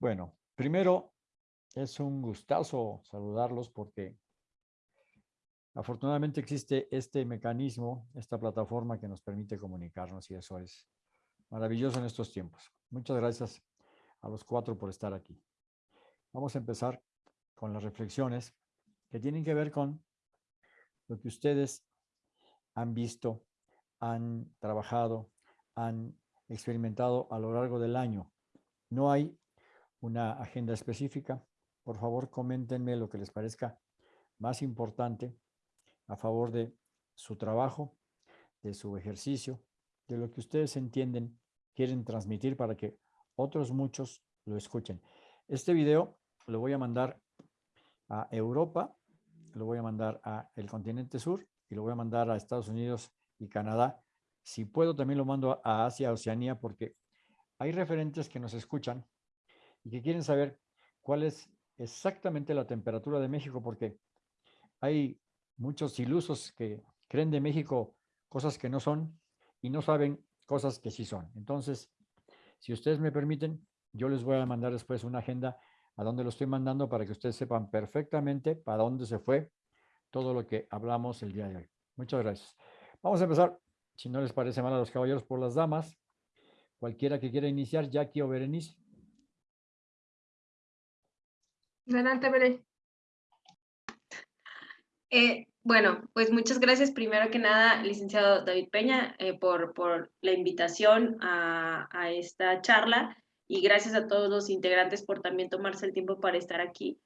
Bueno, primero es un gustazo saludarlos porque afortunadamente existe este mecanismo, esta plataforma que nos permite comunicarnos y eso es maravilloso en estos tiempos. Muchas gracias a los cuatro por estar aquí. Vamos a empezar con las reflexiones que tienen que ver con lo que ustedes han visto, han trabajado, han experimentado a lo largo del año. No hay una agenda específica. Por favor, coméntenme lo que les parezca más importante a favor de su trabajo, de su ejercicio, de lo que ustedes entienden, quieren transmitir para que otros muchos lo escuchen. Este video lo voy a mandar a Europa, lo voy a mandar a el continente sur y lo voy a mandar a Estados Unidos y Canadá. Si puedo, también lo mando a Asia, Oceanía, porque hay referentes que nos escuchan y que quieren saber cuál es exactamente la temperatura de México, porque hay muchos ilusos que creen de México cosas que no son y no saben cosas que sí son. Entonces, si ustedes me permiten, yo les voy a mandar después una agenda a donde lo estoy mandando para que ustedes sepan perfectamente para dónde se fue todo lo que hablamos el día de hoy. Muchas gracias. Vamos a empezar, si no les parece mal a los caballeros, por las damas. Cualquiera que quiera iniciar, Jackie o Berenice. Adelante, Bere. Eh, bueno, pues muchas gracias primero que nada, licenciado David Peña, eh, por, por la invitación a, a, esta charla y gracias a todos los integrantes por también tomarse el tiempo para estar aquí.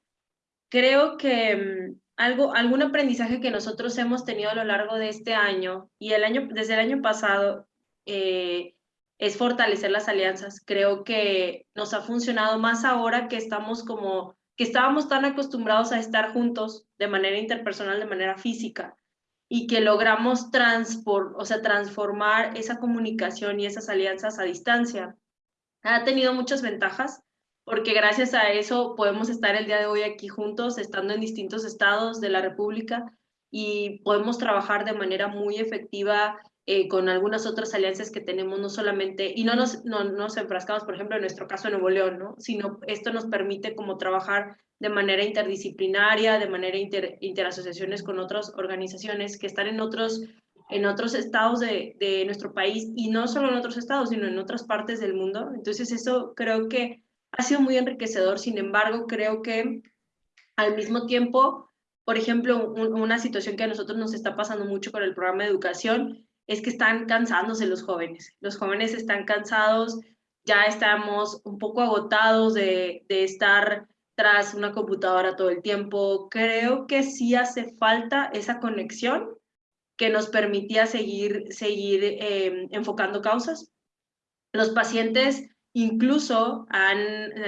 Creo que um, algo, algún aprendizaje que nosotros hemos tenido a lo largo de este año y el año, desde el año pasado eh, es fortalecer las alianzas. Creo que nos ha funcionado más ahora que estamos como que estábamos tan acostumbrados a estar juntos de manera interpersonal, de manera física, y que logramos o sea, transformar esa comunicación y esas alianzas a distancia. Ha tenido muchas ventajas, porque gracias a eso podemos estar el día de hoy aquí juntos, estando en distintos estados de la República, y podemos trabajar de manera muy efectiva eh, con algunas otras alianzas que tenemos, no solamente, y no nos, no, nos enfrascamos, por ejemplo, en nuestro caso en Nuevo León, ¿no? sino esto nos permite como trabajar de manera interdisciplinaria, de manera inter, interasociaciones con otras organizaciones que están en otros, en otros estados de, de nuestro país, y no solo en otros estados, sino en otras partes del mundo. Entonces eso creo que ha sido muy enriquecedor, sin embargo, creo que al mismo tiempo, por ejemplo, una situación que a nosotros nos está pasando mucho con el programa de educación es que están cansándose los jóvenes. Los jóvenes están cansados, ya estamos un poco agotados de, de estar tras una computadora todo el tiempo. Creo que sí hace falta esa conexión que nos permitía seguir, seguir eh, enfocando causas. Los pacientes incluso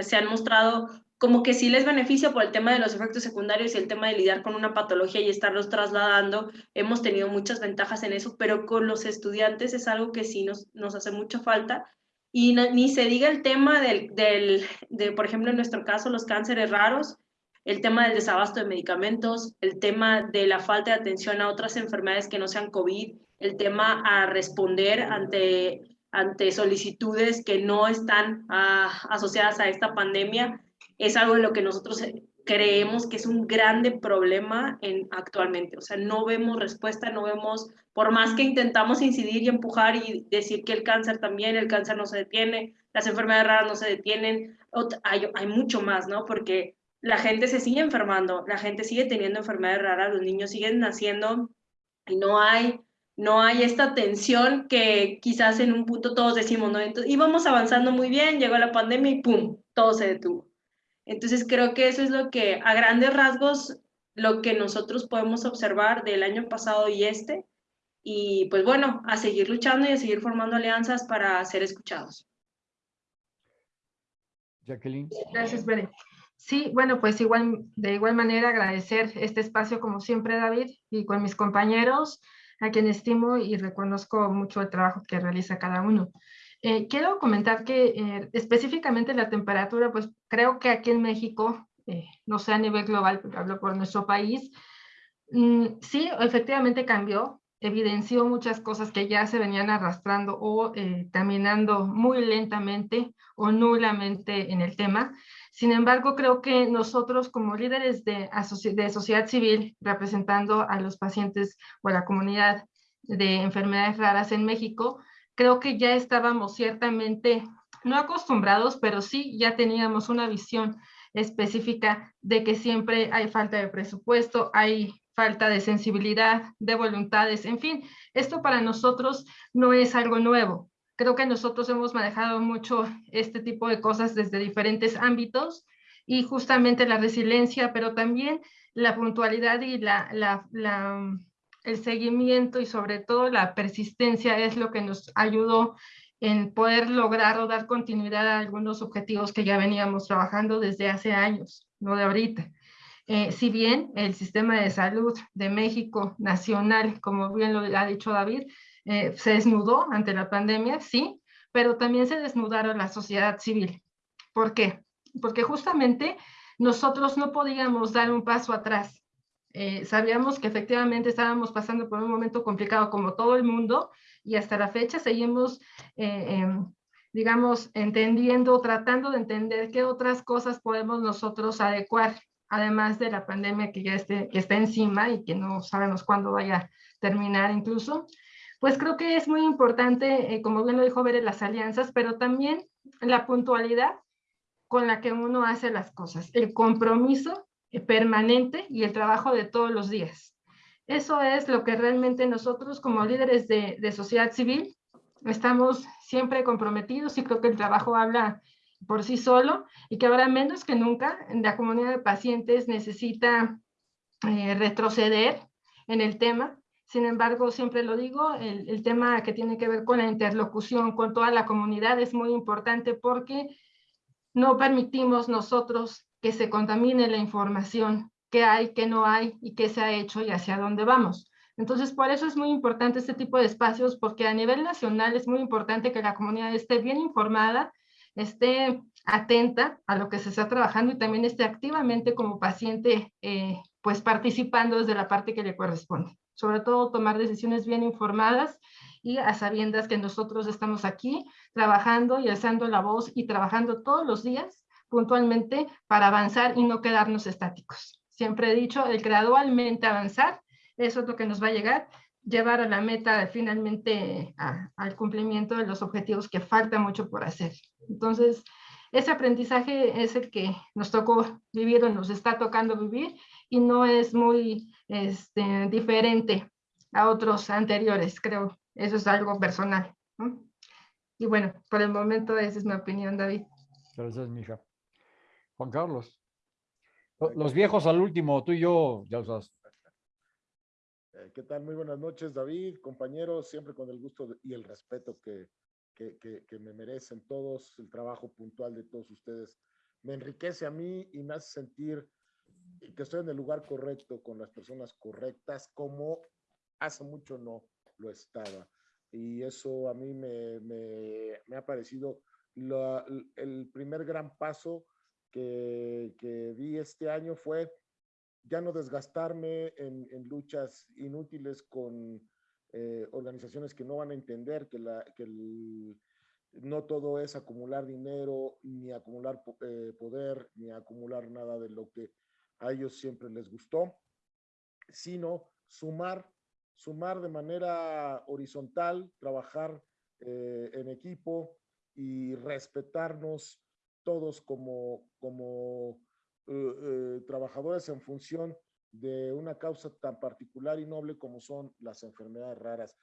se han mostrado como que sí les beneficia por el tema de los efectos secundarios y el tema de lidiar con una patología y estarlos trasladando. Hemos tenido muchas ventajas en eso, pero con los estudiantes es algo que sí nos, nos hace mucha falta. Y ni se diga el tema del, del, de, por ejemplo, en nuestro caso, los cánceres raros, el tema del desabasto de medicamentos, el tema de la falta de atención a otras enfermedades que no sean COVID, el tema a responder ante, ante solicitudes que no están ah, asociadas a esta pandemia es algo en lo que nosotros eh, creemos que es un grande problema en, actualmente. O sea, no vemos respuesta, no vemos, por más que intentamos incidir y empujar y decir que el cáncer también, el cáncer no se detiene, las enfermedades raras no se detienen, hay, mucho más, ¿no? Porque la gente se sigue enfermando, la gente sigue teniendo enfermedades raras, los niños siguen naciendo y no hay no hay esta tensión que quizás en un punto todos decimos, ¿no? Entonces, íbamos avanzando muy bien, llegó la pandemia y ¡pum! Todo se detuvo. Entonces creo que eso es lo que a grandes rasgos lo que nosotros podemos observar del año pasado y este. Y pues bueno, a seguir luchando y a seguir formando alianzas para ser escuchados. Jacqueline. Gracias, Bere. Sí, bueno, pues igual, de igual manera agradecer este espacio como siempre, David, y con mis compañeros, a quien estimo y reconozco mucho el trabajo que realiza cada uno. Eh, quiero comentar que eh, específicamente la temperatura, pues creo que aquí en México, eh, no sé a nivel global, pero hablo por nuestro país, mm, sí, efectivamente cambió. evidenció muchas cosas que ya se venían arrastrando o eh, caminando muy lentamente o nulamente en el tema. Sin embargo, creo que nosotros como líderes de, de sociedad civil, representando a los pacientes o a la comunidad de enfermedades raras en México, creo que ya estábamos ciertamente, no acostumbrados, pero sí ya teníamos una visión específica de que siempre hay falta de presupuesto, hay falta de sensibilidad, de voluntades, en fin, esto para nosotros no es algo nuevo. Creo que nosotros hemos manejado mucho este tipo de cosas desde diferentes ámbitos y justamente la resiliencia, pero también la puntualidad y la, el seguimiento y sobre todo la persistencia es lo que nos ayudó en poder lograr o dar continuidad a algunos objetivos que ya veníamos trabajando desde hace años, no de ahorita. Eh, si bien el sistema de salud de México nacional, como bien lo ha dicho David, eh, se desnudó ante la pandemia, sí, pero también se desnudaron la sociedad civil. ¿Por qué? Porque justamente nosotros no podíamos dar un paso atrás. Eh, sabíamos que efectivamente estábamos pasando por un momento complicado como todo el mundo y hasta la fecha seguimos, em, digamos, entendiendo, tratando de entender qué otras cosas podemos nosotros adecuar además de la pandemia que ya esté, que está encima y que no sabemos cuándo vaya a terminar incluso, pues creo que es muy importante, eh, como bien lo dijo Bere, las alianzas, pero también la puntualidad con la que uno hace las cosas, el compromiso eh, permanente y el trabajo de todos los días. Eso es lo que realmente nosotros como líderes de, de sociedad civil estamos siempre comprometidos y creo que el trabajo habla por sí solo y que ahora menos que nunca la comunidad de pacientes necesita eh, retroceder en el tema. Sin embargo, siempre lo digo, el, el, tema que tiene que ver con la interlocución con toda la comunidad es muy importante porque no permitimos nosotros que se contamine la información que hay, que no hay y qué se ha hecho y hacia dónde vamos. Entonces, por eso es muy importante este tipo de espacios, porque a nivel nacional es muy importante que la comunidad esté bien informada esté atenta a lo que se está trabajando y también esté activamente como paciente, eh, pues participando desde la parte que le corresponde. Sobre todo tomar decisiones bien informadas y a sabiendas que nosotros estamos aquí trabajando y alzando la voz y trabajando todos los días puntualmente para avanzar y no quedarnos estáticos. Siempre he dicho, el gradualmente avanzar, eso es lo que nos va a llegar llevar a la meta finalmente al cumplimiento de los objetivos que falta mucho por hacer. Entonces, ese aprendizaje es el que nos tocó vivir o nos está tocando vivir y no es muy este, diferente a otros anteriores, creo. Eso es algo personal. Y bueno, por el momento esa es mi opinión, David. Gracias, mija. Juan Carlos. Los viejos al último, tú y yo, ya usas eh, ¿Qué tal? Muy buenas noches, David, compañeros, siempre con el gusto y el respeto que, que, que, me merecen todos, el trabajo puntual de todos ustedes. Me enriquece a mí y me hace sentir que estoy en el lugar correcto, con las personas correctas, como hace mucho no lo estaba. Y eso a mí me, me, me ha parecido el primer gran paso que, que di este año fue ya no desgastarme en, luchas inútiles con eh, organizaciones que no van a entender que, la, que no todo es acumular dinero, ni acumular eh, poder, ni acumular nada de lo que a ellos siempre les gustó, sino sumar, sumar de manera horizontal, trabajar eh, en equipo y respetarnos todos como, como eh, eh, trabajadores en función de una causa tan particular y noble como son las enfermedades raras.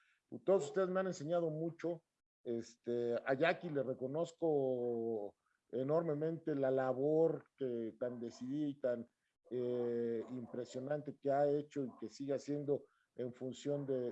Todos ustedes me han enseñado mucho. Este, a Jackie le reconozco enormemente la labor que tan decidida y tan eh, impresionante que ha hecho y que sigue haciendo en función de,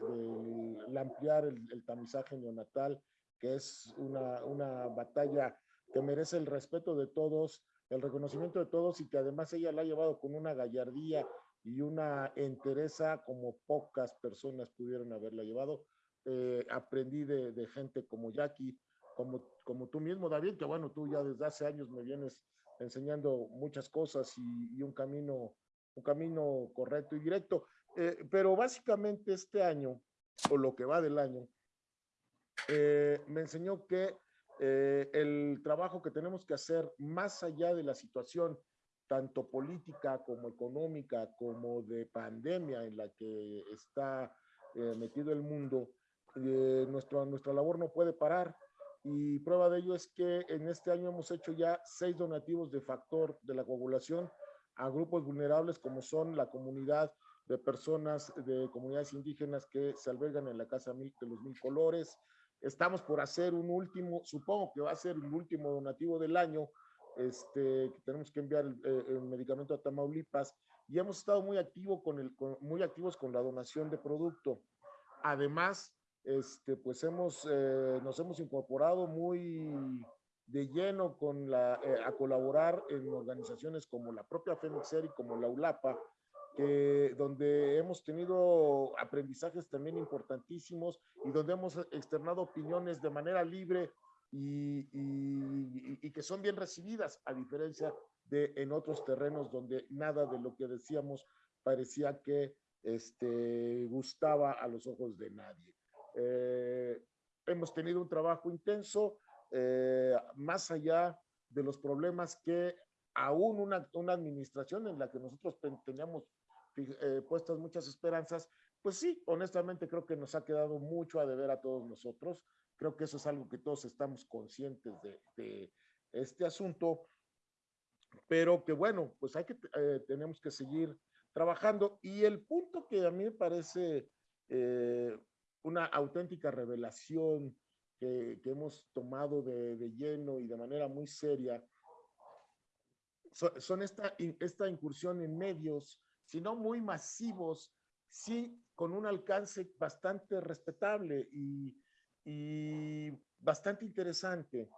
ampliar el, el, tamizaje neonatal, que es una, una batalla que merece el respeto de todos el reconocimiento de todos y que además ella la ha llevado con una gallardía y una entereza como pocas personas pudieron haberla llevado. Eh, aprendí de, gente como Jackie, como, como tú mismo, David, que bueno, tú ya desde hace años me vienes enseñando muchas cosas y, un camino un camino correcto y directo. Eh, pero básicamente este año o lo que va del año, eh, me enseñó que eh, el trabajo que tenemos que hacer más allá de la situación tanto política como económica como de pandemia en la que está eh, metido el mundo, nuestra, nuestra labor no puede parar. Y prueba de ello es que en este año hemos hecho ya seis donativos de factor de la coagulación a grupos vulnerables como son la comunidad de personas de comunidades indígenas que se albergan en la Casa de los Mil Colores. Estamos por hacer un último, supongo que va a ser el último donativo del año, este, que tenemos que enviar el, eh, medicamento a Tamaulipas y hemos estado muy, activo con el, muy activos con la donación de producto. Además, este, pues hemos, eh, nos hemos incorporado muy de lleno con la, eh, a colaborar en organizaciones como la propia FEMIXER y como la ULAPA, que, donde hemos tenido aprendizajes también importantísimos y donde hemos externado opiniones de manera libre y, y, y, que son bien recibidas, a diferencia de en otros terrenos donde nada de lo que decíamos parecía que este, gustaba a los ojos de nadie. Eh, hemos tenido un trabajo intenso, eh, más allá de los problemas que aún una, una, administración en la que nosotros teníamos eh, puestas muchas esperanzas, pues sí, honestamente creo que nos ha quedado mucho a deber a todos nosotros. Creo que eso es algo que todos estamos conscientes de, este asunto, pero que bueno, pues hay que, eh, tenemos que seguir trabajando. Y el punto que a mí me parece eh, una auténtica revelación que, hemos tomado de, lleno y de manera muy seria, son esta, esta incursión en medios sino muy masivos, sí, con un alcance bastante respetable y, y bastante interesante.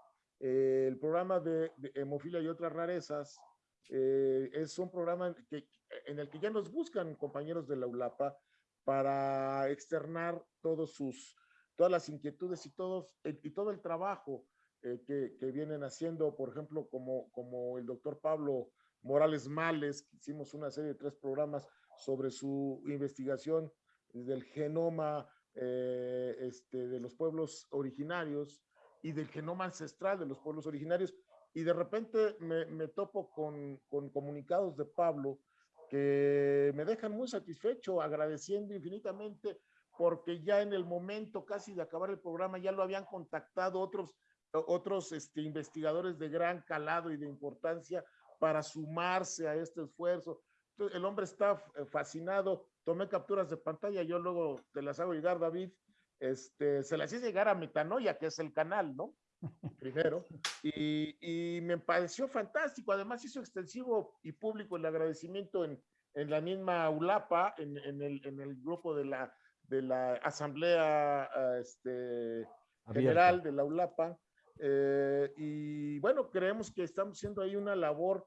Eh, el programa de, hemofilia y otras rarezas eh, es un programa en el que ya nos buscan compañeros de la ULAPA para externar todos sus, todas las inquietudes y todo el trabajo eh, que, que, vienen haciendo, por ejemplo, como, como el doctor Pablo Morales Males, hicimos una serie de tres programas sobre su investigación del genoma eh, este, de los pueblos originarios y del genoma ancestral de los pueblos originarios. Y de repente me, topo con, con, comunicados de Pablo que me dejan muy satisfecho, agradeciendo infinitamente, porque ya en el momento casi de acabar el programa ya lo habían contactado otros, otros este, investigadores de gran calado y de importancia para sumarse a este esfuerzo. Entonces, el hombre está eh, fascinado, tomé capturas de pantalla, yo luego te las hago llegar, David, este, se las hice llegar a Metanoia, que es el canal, ¿no? Primero, y, y, me pareció fantástico, además hizo extensivo y público el agradecimiento en, en la misma ULAPA, en, en, el, en el grupo de la, de la Asamblea este, General de la ULAPA, eh, y bueno, creemos que estamos haciendo ahí una labor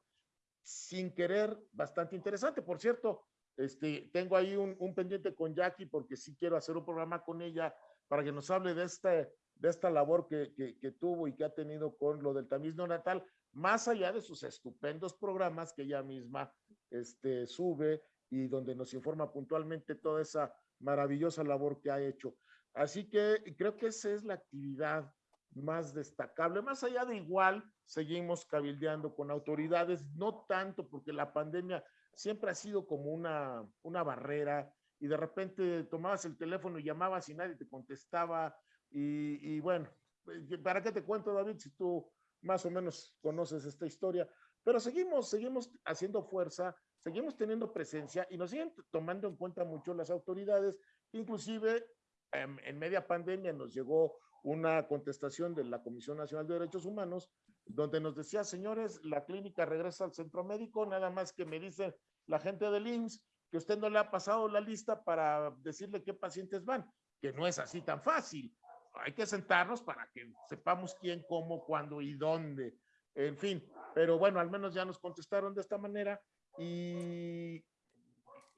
sin querer bastante interesante. Por cierto, este, tengo ahí un, un, pendiente con Jackie porque sí quiero hacer un programa con ella para que nos hable de, este, de esta labor que, que, que tuvo y que ha tenido con lo del tamiz natal, más allá de sus estupendos programas que ella misma este, sube y donde nos informa puntualmente toda esa maravillosa labor que ha hecho. Así que creo que esa es la actividad más destacable. Más allá de igual, seguimos cabildeando con autoridades, no tanto porque la pandemia siempre ha sido como una, una barrera y de repente tomabas el teléfono y llamabas y nadie te contestaba. Y, y bueno, eh, ¿para qué te cuento, David, si tú más o menos conoces esta historia? Pero seguimos, seguimos haciendo fuerza, seguimos teniendo presencia y nos siguen tomando en cuenta mucho las autoridades. Inclusive en, en media pandemia nos llegó una contestación de la Comisión Nacional de Derechos Humanos, donde nos decía, señores, la clínica regresa al centro médico, nada más que me dice la gente del IMSS que usted no le ha pasado la lista para decirle qué pacientes van, que no es así tan fácil. Hay que sentarnos para que sepamos quién, cómo, cuándo y dónde. En fin, pero bueno, al menos ya nos contestaron de esta manera y,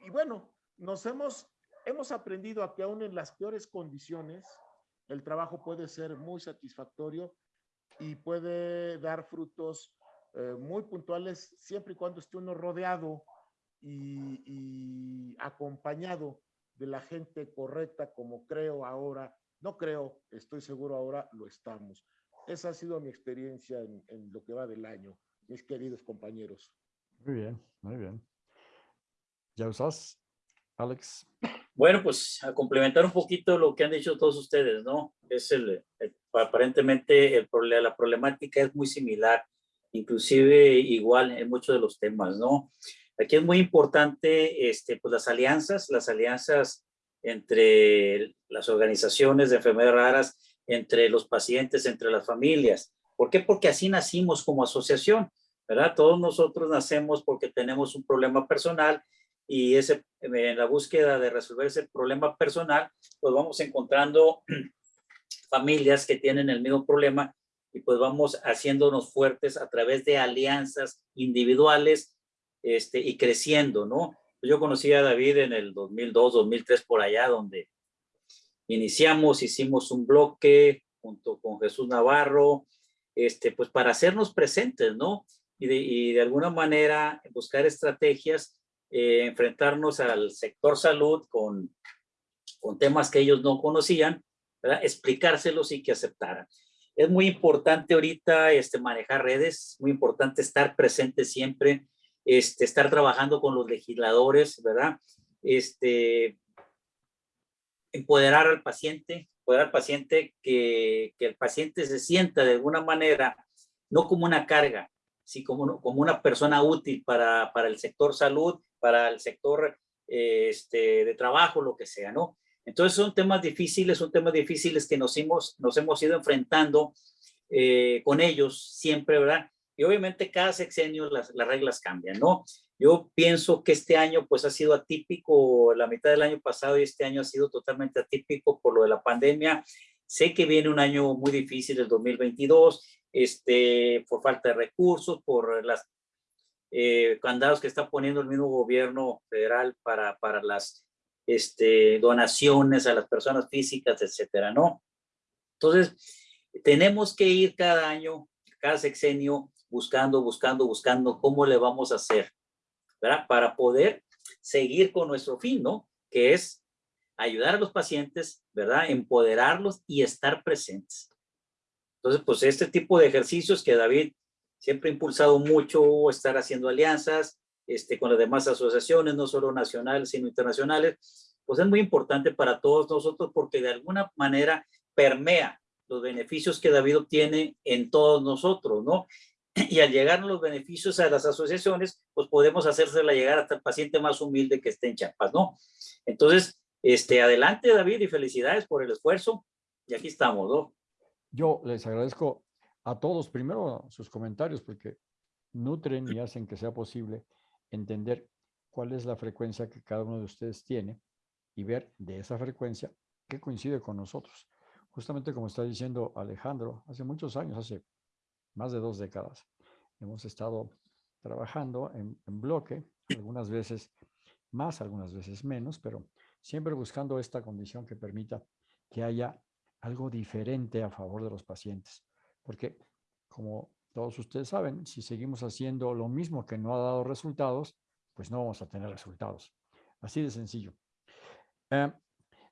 y bueno, nos hemos, hemos aprendido a que aún en las peores condiciones, el trabajo puede ser muy satisfactorio y puede dar frutos eh, muy puntuales siempre y cuando esté uno rodeado y, acompañado de la gente correcta como creo ahora, no creo, estoy seguro ahora lo estamos. Esa ha sido mi experiencia en, en lo que va del año, mis queridos compañeros. Muy bien, muy bien. ¿Ya usas, Alex? Bueno, pues a complementar un poquito lo que han dicho todos ustedes, ¿no? Es el, aparentemente el, la problemática es muy similar, inclusive igual en muchos de los temas, ¿no? Aquí es muy importante, este, pues las alianzas, las alianzas entre las organizaciones de enfermedades raras, entre los pacientes, entre las familias. ¿Por qué? Porque así nacimos como asociación, ¿verdad? Todos nosotros nacemos porque tenemos un problema personal y ese, en la búsqueda de resolver ese problema personal, pues vamos encontrando familias que tienen el mismo problema y pues vamos haciéndonos fuertes a través de alianzas individuales este, y creciendo, ¿no? Yo conocí a David en el 2002, 2003, por allá, donde iniciamos, hicimos un bloque junto con Jesús Navarro, este, pues para hacernos presentes, ¿no? Y de, y de alguna manera buscar estrategias eh, enfrentarnos al sector salud con, con temas que ellos no conocían, ¿verdad? explicárselos y que aceptaran. Es muy importante ahorita este, manejar redes, muy importante estar presente siempre, este, estar trabajando con los legisladores, ¿verdad? Este, empoderar al paciente, empoderar al paciente, que, que el paciente se sienta de alguna manera, no como una carga, sí como, como una persona útil para, para el sector salud para el sector este, de trabajo, lo que sea, ¿no? Entonces son temas difíciles, son temas difíciles que nos hemos, nos hemos ido enfrentando eh, con ellos siempre, ¿verdad? Y obviamente cada sexenio las, las reglas cambian, ¿no? Yo pienso que este año pues ha sido atípico, la mitad del año pasado y este año ha sido totalmente atípico por lo de la pandemia. Sé que viene un año muy difícil, el 2022, este, por falta de recursos, por las eh, candados que está poniendo el mismo gobierno federal para, para las este, donaciones a las personas físicas, etcétera, ¿no? Entonces, tenemos que ir cada año, cada sexenio, buscando, buscando, buscando cómo le vamos a hacer, ¿verdad? Para poder seguir con nuestro fin, ¿no? Que es ayudar a los pacientes, ¿verdad? Empoderarlos y estar presentes. Entonces, pues este tipo de ejercicios que David Siempre he impulsado mucho estar haciendo alianzas este, con las demás asociaciones, no solo nacionales, sino internacionales. Pues es muy importante para todos nosotros porque de alguna manera permea los beneficios que David obtiene en todos nosotros, ¿no? Y al llegar los beneficios a las asociaciones, pues podemos hacérsela llegar hasta el paciente más humilde que esté en Chiapas, ¿no? Entonces, este, adelante David y felicidades por el esfuerzo. Y aquí estamos, ¿no? Yo les agradezco a todos primero sus comentarios porque nutren y hacen que sea posible entender cuál es la frecuencia que cada uno de ustedes tiene y ver de esa frecuencia qué coincide con nosotros. Justamente como está diciendo Alejandro, hace muchos años, hace más de dos décadas, hemos estado trabajando en, en bloque, algunas veces más, algunas veces menos, pero siempre buscando esta condición que permita que haya algo diferente a favor de los pacientes. Porque, como todos ustedes saben, si seguimos haciendo lo mismo que no ha dado resultados, pues no vamos a tener resultados. Así de sencillo. Eh,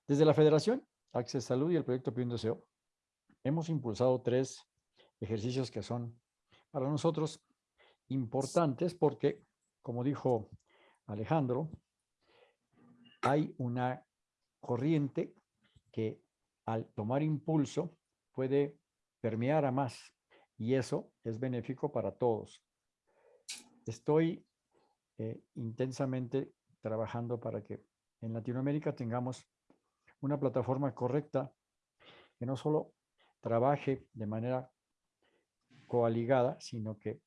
desde la Federación Access Salud y el proyecto Pido Deseo, hemos impulsado tres ejercicios que son para nosotros importantes porque, como dijo Alejandro, hay una corriente que al tomar impulso puede permear a más y eso es benéfico para todos. Estoy eh, intensamente trabajando para que en Latinoamérica tengamos una plataforma correcta que no solo trabaje de manera coaligada, sino que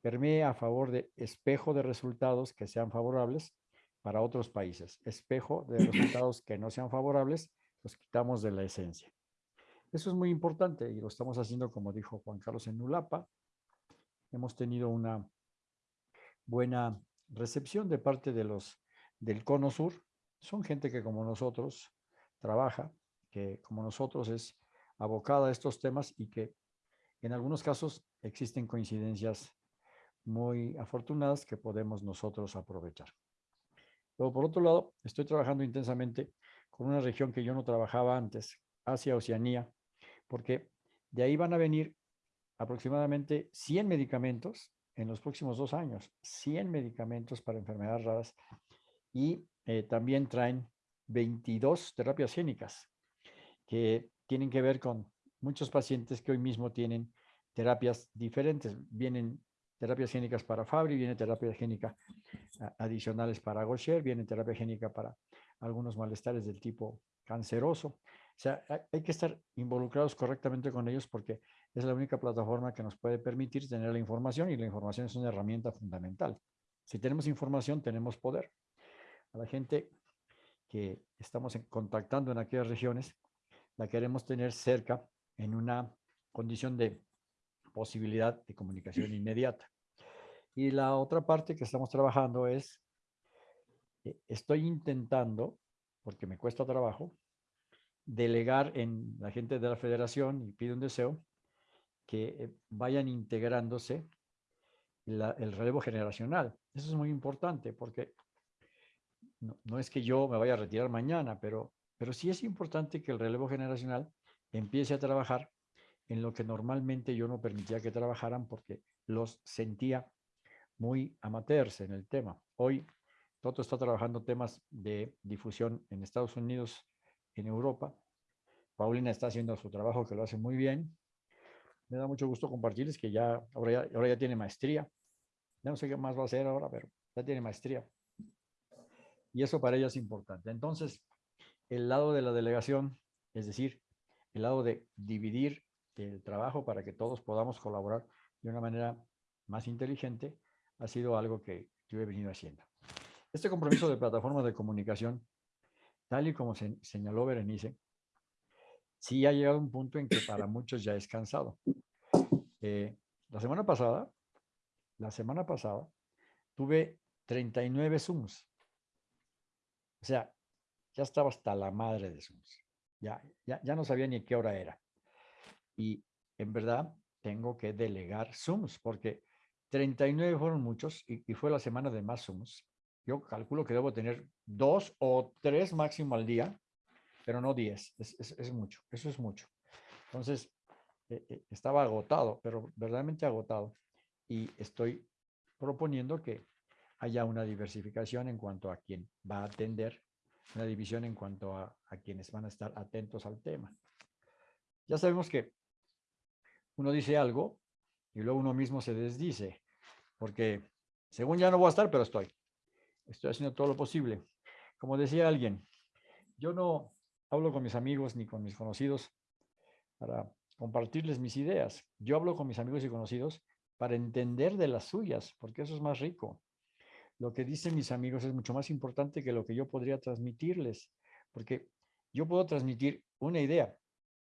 permee a favor de espejo de resultados que sean favorables para otros países. Espejo de resultados que no sean favorables, los quitamos de la esencia. Eso es muy importante y lo estamos haciendo, como dijo Juan Carlos en Nulapa. Hemos tenido una buena recepción de parte de los del Cono Sur. Son gente que como nosotros trabaja, que como nosotros es abocada a estos temas y que en algunos casos existen coincidencias muy afortunadas que podemos nosotros aprovechar. Pero por otro lado, estoy trabajando intensamente con una región que yo no trabajaba antes, Asia, Oceanía, porque de ahí van a venir aproximadamente 100 medicamentos en los próximos dos años, 100 medicamentos para enfermedades raras y eh, también traen 22 terapias génicas que tienen que ver con muchos pacientes que hoy mismo tienen terapias diferentes. Vienen terapias génicas para Fabry, viene terapia génica adicionales para Gaucher, viene terapia génica para algunos malestares del tipo canceroso. O sea, hay que estar involucrados correctamente con ellos porque es la única plataforma que nos puede permitir tener la información y la información es una herramienta fundamental. Si tenemos información, tenemos poder. A la gente que estamos contactando en aquellas regiones, la queremos tener cerca en una condición de posibilidad de comunicación inmediata. Y la otra parte que estamos trabajando es, eh, estoy intentando, porque me cuesta trabajo, delegar en la gente de la federación y pido un deseo que eh, vayan integrándose el relevo generacional. Eso es muy importante porque no, es que yo me vaya a retirar mañana, pero, pero sí es importante que el relevo generacional empiece a trabajar en lo que normalmente yo no permitía que trabajaran porque los sentía muy amateurs en el tema. Hoy Toto está trabajando temas de difusión en Estados Unidos, en Europa. Paulina está haciendo su trabajo que lo hace muy bien. Me da mucho gusto compartirles que ya ahora, ya, ahora ya tiene maestría. Ya no sé qué más va a hacer ahora, pero ya tiene maestría. Y eso para ella es importante. Entonces, el lado de la delegación, es decir, el lado de dividir el trabajo para que todos podamos colaborar de una manera más inteligente, ha sido algo que yo he venido haciendo. Este compromiso de plataformas de comunicación, tal y como se señaló Berenice, sí ha llegado a un punto en que para muchos ya es cansado. Eh, la semana pasada, la semana pasada, tuve 39 Zooms. O sea, ya estaba hasta la madre de Zooms. Ya, ya, ya no sabía ni qué hora era. Y en verdad tengo que delegar Zooms porque 39 fueron muchos y, fue la semana de más Zooms. Yo calculo que debo tener dos o tres máximo al día, pero no 10. Es, mucho, eso es mucho. Entonces, eh, eh, estaba agotado, pero verdaderamente agotado. Y estoy proponiendo que haya una diversificación en cuanto a quién va a atender, una división en cuanto a, a quienes van a estar atentos al tema. Ya sabemos que uno dice algo y luego uno mismo se desdice, porque según ya no voy a estar, pero estoy. Estoy haciendo todo lo posible. Como decía alguien, yo no hablo con mis amigos ni con mis conocidos para compartirles mis ideas. Yo hablo con mis amigos y conocidos para entender de las suyas, porque eso es más rico. Lo que dicen mis amigos es mucho más importante que lo que yo podría transmitirles, porque yo puedo transmitir una idea,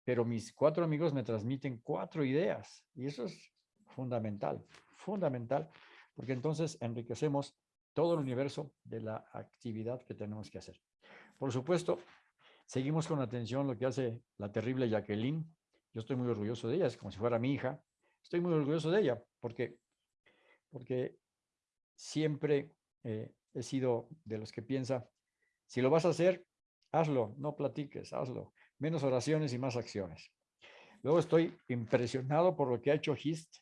pero mis cuatro amigos me transmiten cuatro ideas y eso es fundamental, fundamental, porque entonces enriquecemos todo el universo de la actividad que tenemos que hacer. Por supuesto, seguimos con atención lo que hace la terrible Jacqueline. Yo estoy muy orgulloso de ella, es como si fuera mi hija. Estoy muy orgulloso de ella porque, porque siempre eh, he sido de los que piensa, si lo vas a hacer, hazlo, no platiques, hazlo menos oraciones y más acciones. Luego estoy impresionado por lo que ha hecho HIST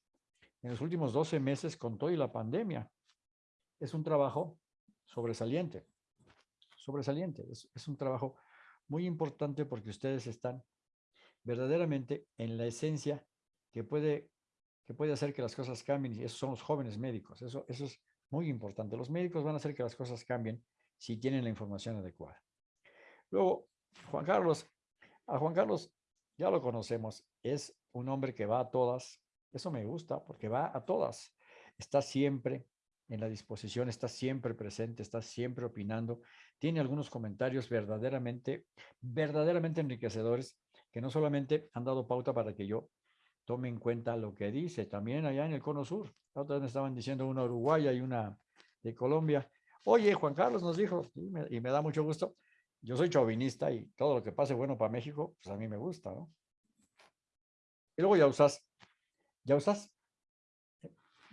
en los últimos 12 meses con todo y la pandemia. Es un trabajo sobresaliente, sobresaliente. Es, es un trabajo muy importante porque ustedes están verdaderamente en la esencia que puede, que puede hacer que las cosas cambien y esos son los jóvenes médicos. Eso, eso es muy importante. Los médicos van a hacer que las cosas cambien si tienen la información adecuada. Luego, Juan Carlos, a Juan Carlos ya lo conocemos, es un hombre que va a todas. Eso me gusta porque va a todas. Está siempre en la disposición, está siempre presente, está siempre opinando. Tiene algunos comentarios verdaderamente, verdaderamente enriquecedores que no solamente han dado pauta para que yo tome en cuenta lo que dice, también allá en el Cono Sur. Otra me estaban diciendo una uruguaya y una de Colombia. Oye, Juan Carlos nos dijo, y me da mucho gusto, yo soy chauvinista y todo lo que pase bueno para México, pues a mí me gusta, ¿no? Y luego Yausás. Yausás,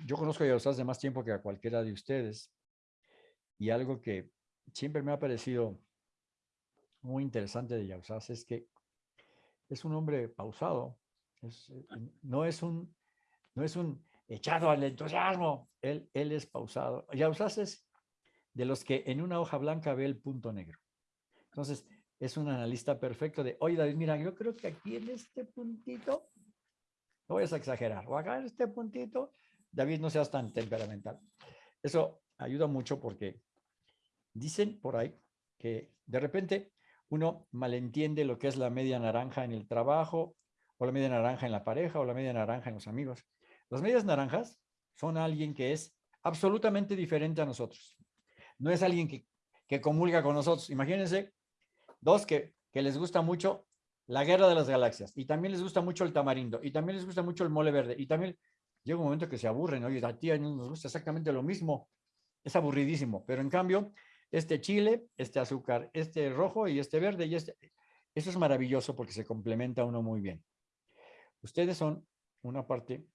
yo conozco a Yausás de más tiempo que a cualquiera de ustedes. Y algo que siempre me ha parecido muy interesante de Yausas es que es un hombre pausado, eh, no, es un, no es un echado al entusiasmo, él, él es pausado. Yausas es de los que en una hoja blanca ve el punto negro. Entonces, es un analista perfecto de, oye David, mira, yo creo que aquí en este puntito, no voy a exagerar, o acá en este puntito, David, no seas tan temperamental. Eso ayuda mucho porque dicen por ahí que de repente uno malentiende lo que es la media naranja en el trabajo, o la media naranja en la pareja, o la media naranja en los amigos. Las medias naranjas son alguien que es absolutamente diferente a nosotros. No es alguien que, que comulga con nosotros. Imagínense dos que, les gusta mucho la guerra de las galaxias, y también les gusta mucho el tamarindo, y también les gusta mucho el mole verde, y también llega un momento que se aburren, oye, a ti no nos gusta exactamente lo mismo, es aburridísimo, pero en cambio este chile, este azúcar, este rojo y este verde y este. Eso es maravilloso porque se complementa uno muy bien. Ustedes son una parte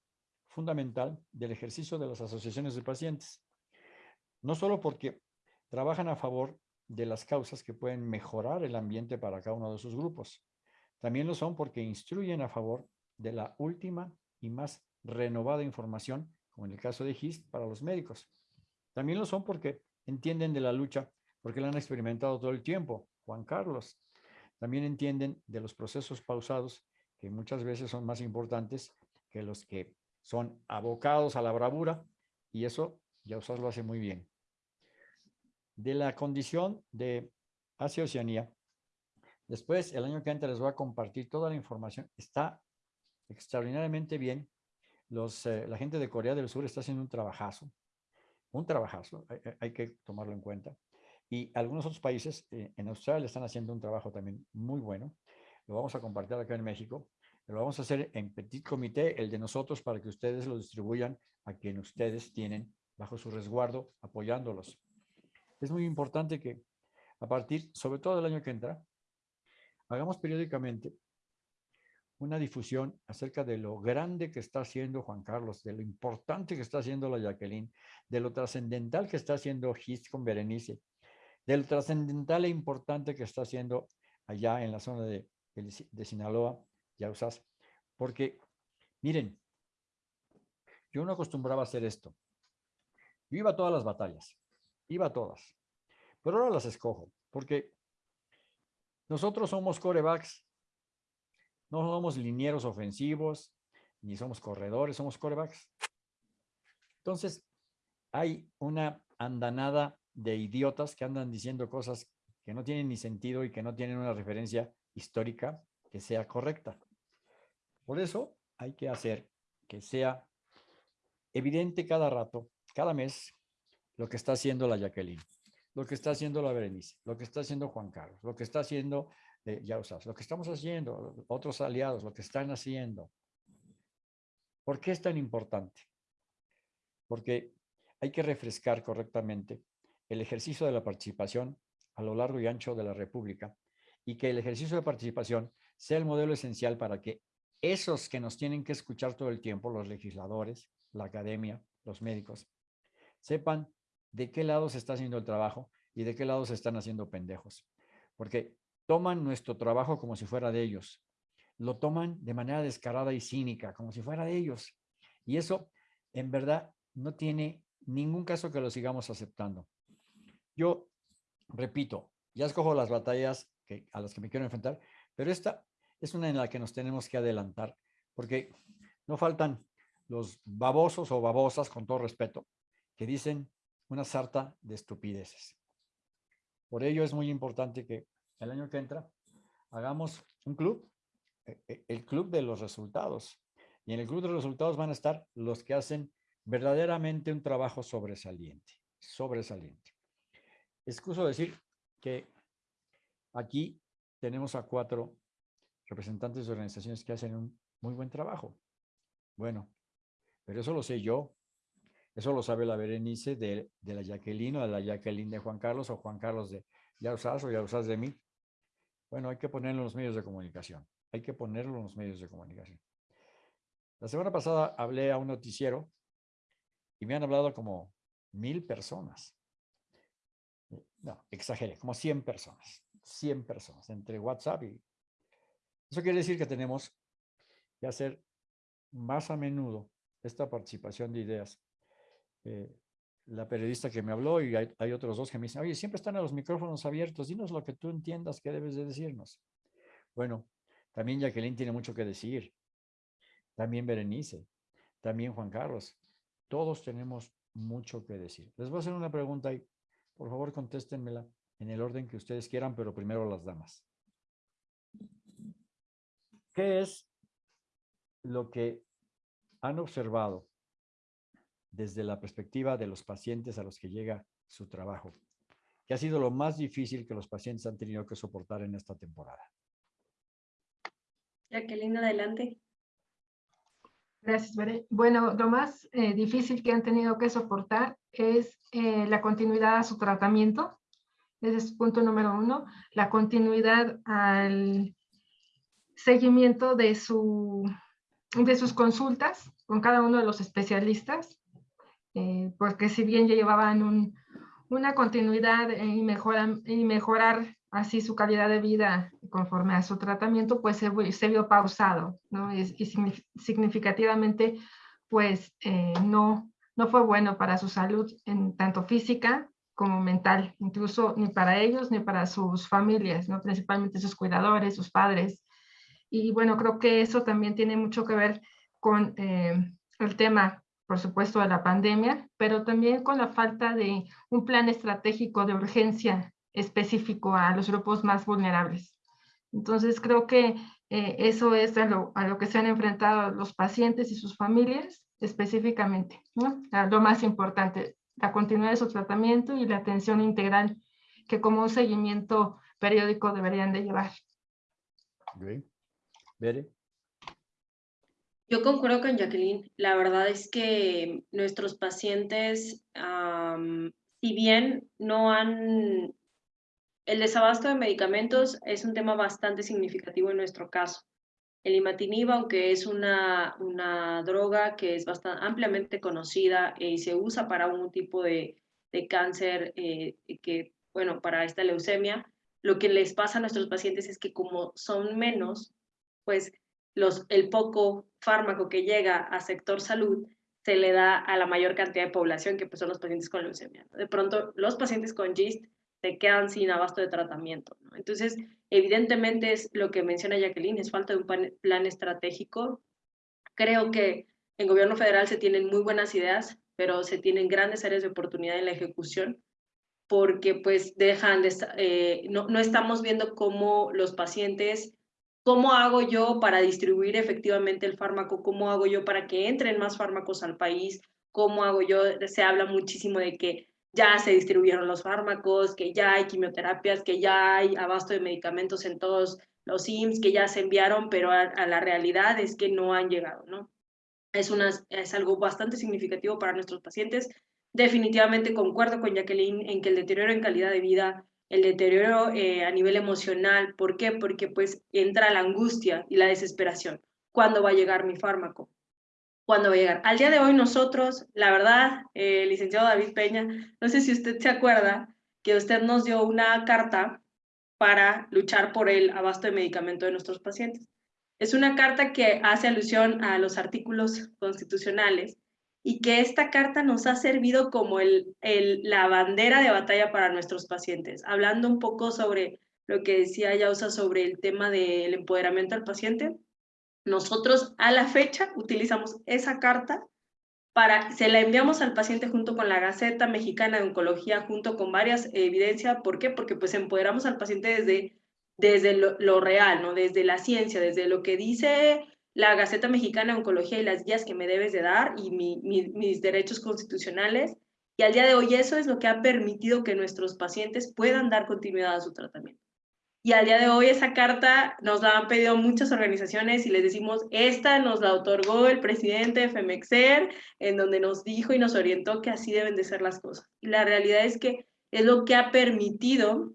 fundamental del ejercicio de las asociaciones de pacientes. No solo porque trabajan a favor de las causas que pueden mejorar el ambiente para cada uno de sus grupos. También lo son porque instruyen a favor de la última y más renovada información, como en el caso de GIST, para los médicos. También lo son porque entienden de la lucha porque la han experimentado todo el tiempo. Juan Carlos. También entienden de los procesos pausados que muchas veces son más importantes que los que son abocados a la bravura y eso ya usas lo hace muy bien. De la condición de Asia Oceanía, después el año que entra les voy a compartir toda la información. Está extraordinariamente bien. Los, eh, la gente de Corea del Sur está haciendo un trabajazo un trabajazo, hay, que tomarlo en cuenta. Y algunos otros países eh, en Australia están haciendo un trabajo también muy bueno. Lo vamos a compartir acá en México. Lo vamos a hacer en petit comité, el de nosotros, para que ustedes lo distribuyan a quien ustedes tienen bajo su resguardo, apoyándolos. Es muy importante que a partir, sobre todo del año que entra, hagamos periódicamente una difusión acerca de lo grande que está haciendo Juan Carlos, de lo importante que está haciendo la Jacqueline, de lo trascendental que está haciendo Gis con Berenice, de lo trascendental e importante que está haciendo allá en la zona de, de Sinaloa, Yausas, porque miren, yo no acostumbraba a hacer esto. Yo iba a todas las batallas, iba todas, pero ahora las escojo, porque nosotros somos corebacks no somos linieros ofensivos, ni somos corredores, somos corebacks. Entonces, hay una andanada de idiotas que andan diciendo cosas que no tienen ni sentido y que no tienen una referencia histórica que sea correcta. Por eso hay que hacer que sea evidente cada rato, cada mes, lo que está haciendo la Jacqueline, lo que está haciendo la Berenice, lo que está haciendo Juan Carlos, lo que está haciendo ya usas, lo que estamos haciendo, otros aliados, lo que están haciendo. ¿Por qué es tan importante? Porque hay que refrescar correctamente el ejercicio de la participación a lo largo y ancho de la República y que el ejercicio de participación sea el modelo esencial para que esos que nos tienen que escuchar todo el tiempo, los legisladores, la academia, los médicos, sepan de qué lado se está haciendo el trabajo y de qué lado se están haciendo pendejos. Porque toman nuestro trabajo como si fuera de ellos. Lo toman de manera descarada y cínica, como si fuera de ellos. Y eso, en verdad, no tiene ningún caso que lo sigamos aceptando. Yo, repito, ya escojo las batallas a las que me quiero enfrentar, pero esta es una en la que nos tenemos que adelantar, porque no faltan los babosos o babosas, con todo respeto, que dicen una sarta de estupideces. Por ello es muy importante que el año que entra, hagamos un club, e, e, el club de los resultados. Y en el club de los resultados van a estar los que hacen verdaderamente un trabajo sobresaliente, sobresaliente. Excuso decir que aquí tenemos a cuatro representantes de organizaciones que hacen un muy buen trabajo. Bueno, pero eso lo sé yo. Eso lo sabe la Berenice de, la Jacqueline o de la Jacqueline de Juan Carlos o Juan Carlos de Yausas o Yausas de mí. Bueno, hay que ponerlo en los medios de comunicación. Hay que ponerlo en los medios de comunicación. La semana pasada hablé a un noticiero y me han hablado como mil personas. no, exageré, como 100 personas, 100 personas entre WhatsApp y... Eso quiere decir que tenemos que hacer más a menudo esta participación de ideas. Eh, la periodista que me habló y hay, otros dos que me dicen, oye, siempre están los micrófonos abiertos, dinos lo que tú entiendas que debes de decirnos. Bueno, también Jacqueline tiene mucho que decir, también Berenice, también Juan Carlos, todos tenemos mucho que decir. Les voy a hacer una pregunta y por favor contéstenmela en el orden que ustedes quieran, pero primero las damas. ¿Qué es lo que han observado desde la perspectiva de los pacientes a los que llega su trabajo? ¿Qué ha sido lo más difícil que los pacientes han tenido que soportar en esta temporada? Jacqueline, adelante. Gracias, Bere. Bueno, lo más eh, difícil que han tenido que soportar es eh, la continuidad a su tratamiento. Ese es punto número uno. La continuidad al seguimiento de, su, de sus consultas con cada uno de los especialistas, eh, porque si bien ya llevaban un, una continuidad y, mejoran, y mejorar así su calidad de vida conforme a su tratamiento, pues se, se vio pausado, ¿no? Y, y significativamente, pues eh, no, no fue bueno para su salud, en tanto física como mental, incluso ni para ellos ni para sus familias, ¿no? Principalmente sus cuidadores, sus padres. Y bueno, creo que eso también tiene mucho que ver con eh, el tema, por supuesto, de la pandemia, pero también con la falta de un plan estratégico de urgencia específico a los grupos más vulnerables. Entonces, creo que eh, eso es a lo, a lo, que se han enfrentado los pacientes y sus familias específicamente, ¿no? Lo más importante, la continuidad de su tratamiento y la atención integral que como un seguimiento periódico deberían de llevar. Okay. Yo concuerdo con Jacqueline. La verdad es que nuestros pacientes, um, si bien no han el desabasto de medicamentos es un tema bastante significativo en nuestro caso. El imatinib, aunque es una, una droga que es bastante ampliamente conocida y se usa para un tipo de, de cáncer eh, que, bueno, para esta leucemia, lo que les pasa a nuestros pacientes es que como son menos, pues los, el poco fármaco que llega a sector salud se le da a la mayor cantidad de población que pues, son los pacientes con leucemia. De pronto, los pacientes con GIST se quedan sin abasto de tratamiento. ¿no? Entonces, evidentemente es lo que menciona Jacqueline, es falta de un plan estratégico. Creo que en gobierno federal se tienen muy buenas ideas, pero se tienen grandes áreas de oportunidad en la ejecución porque pues dejan de, eh, no, no estamos viendo cómo los pacientes, cómo hago yo para distribuir efectivamente el fármaco, cómo hago yo para que entren más fármacos al país, cómo hago yo, se habla muchísimo de que ya se distribuyeron los fármacos, que ya hay quimioterapias, que ya hay abasto de medicamentos en todos los IMSS, que ya se enviaron, pero a, a la realidad es que no han llegado, ¿no? Es, una, es algo bastante significativo para nuestros pacientes. Definitivamente concuerdo con Jacqueline en que el deterioro en calidad de vida, el deterioro eh, a nivel emocional, ¿por qué? Porque pues entra la angustia y la desesperación. ¿Cuándo va a llegar mi fármaco? cuándo va a llegar. Al día de hoy nosotros, la verdad, eh, licenciado David Peña, no sé si usted se acuerda que usted nos dio una carta para luchar por el abasto de medicamento de nuestros pacientes. Es una carta que hace alusión a los artículos constitucionales y que esta carta nos ha servido como el, la bandera de batalla para nuestros pacientes, hablando un poco sobre lo que decía Yausa sobre el tema del empoderamiento al paciente. Nosotros a la fecha utilizamos esa carta para, se la enviamos al paciente junto con la Gaceta Mexicana de Oncología, junto con varias evidencias. ¿Por qué? Porque pues empoderamos al paciente desde, desde lo, lo, real, ¿no? Desde la ciencia, desde lo que dice la Gaceta Mexicana de Oncología y las guías que me debes de dar y mi, mi, mis derechos constitucionales. Y al día de hoy eso es lo que ha permitido que nuestros pacientes puedan dar continuidad a su tratamiento. Y al día de hoy esa carta nos la han pedido muchas organizaciones y les decimos, esta nos la otorgó el presidente de FEMEXER, en donde nos dijo y nos orientó que así deben de ser las cosas. Y la realidad es que es lo que ha permitido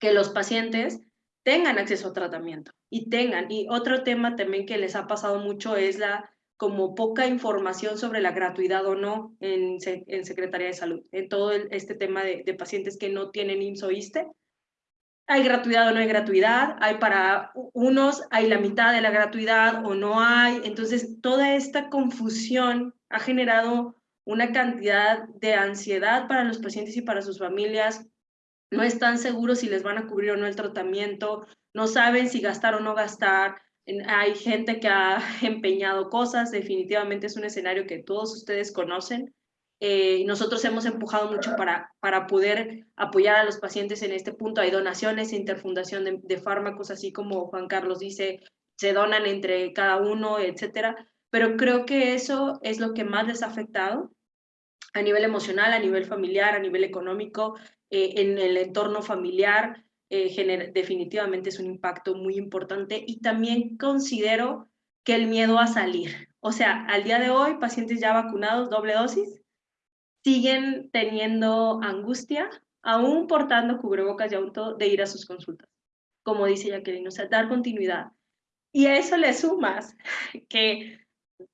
que los pacientes tengan acceso a tratamiento y tengan. Y otro tema también que les ha pasado mucho es la como poca información sobre la gratuidad o no en, en Secretaría de Salud, en todo este tema de, pacientes que no tienen IMSS Hay gratuidad o no hay gratuidad, hay para unos, hay la mitad de la gratuidad o no hay. Entonces, toda esta confusión ha generado una cantidad de ansiedad para los pacientes y para sus familias. No están seguros si les van a cubrir o no el tratamiento, no saben si gastar o no gastar, hay gente que ha empeñado cosas, definitivamente es un escenario que todos ustedes conocen. Eh, nosotros hemos empujado mucho para, para poder apoyar a los pacientes en este punto. Hay donaciones, interfundación de, de fármacos, así como Juan Carlos dice, se donan entre cada uno, etcétera. Pero creo que eso es lo que más les ha afectado a nivel emocional, a nivel familiar, a nivel económico, eh, en el entorno familiar. Eh, definitivamente es un impacto muy importante y también considero que el miedo a salir. O sea, al día de hoy, pacientes ya vacunados, doble dosis, siguen teniendo angustia, aún portando cubrebocas y auto, de ir a sus consultas, como dice Jacqueline, o sea, dar continuidad. Y a eso le sumas que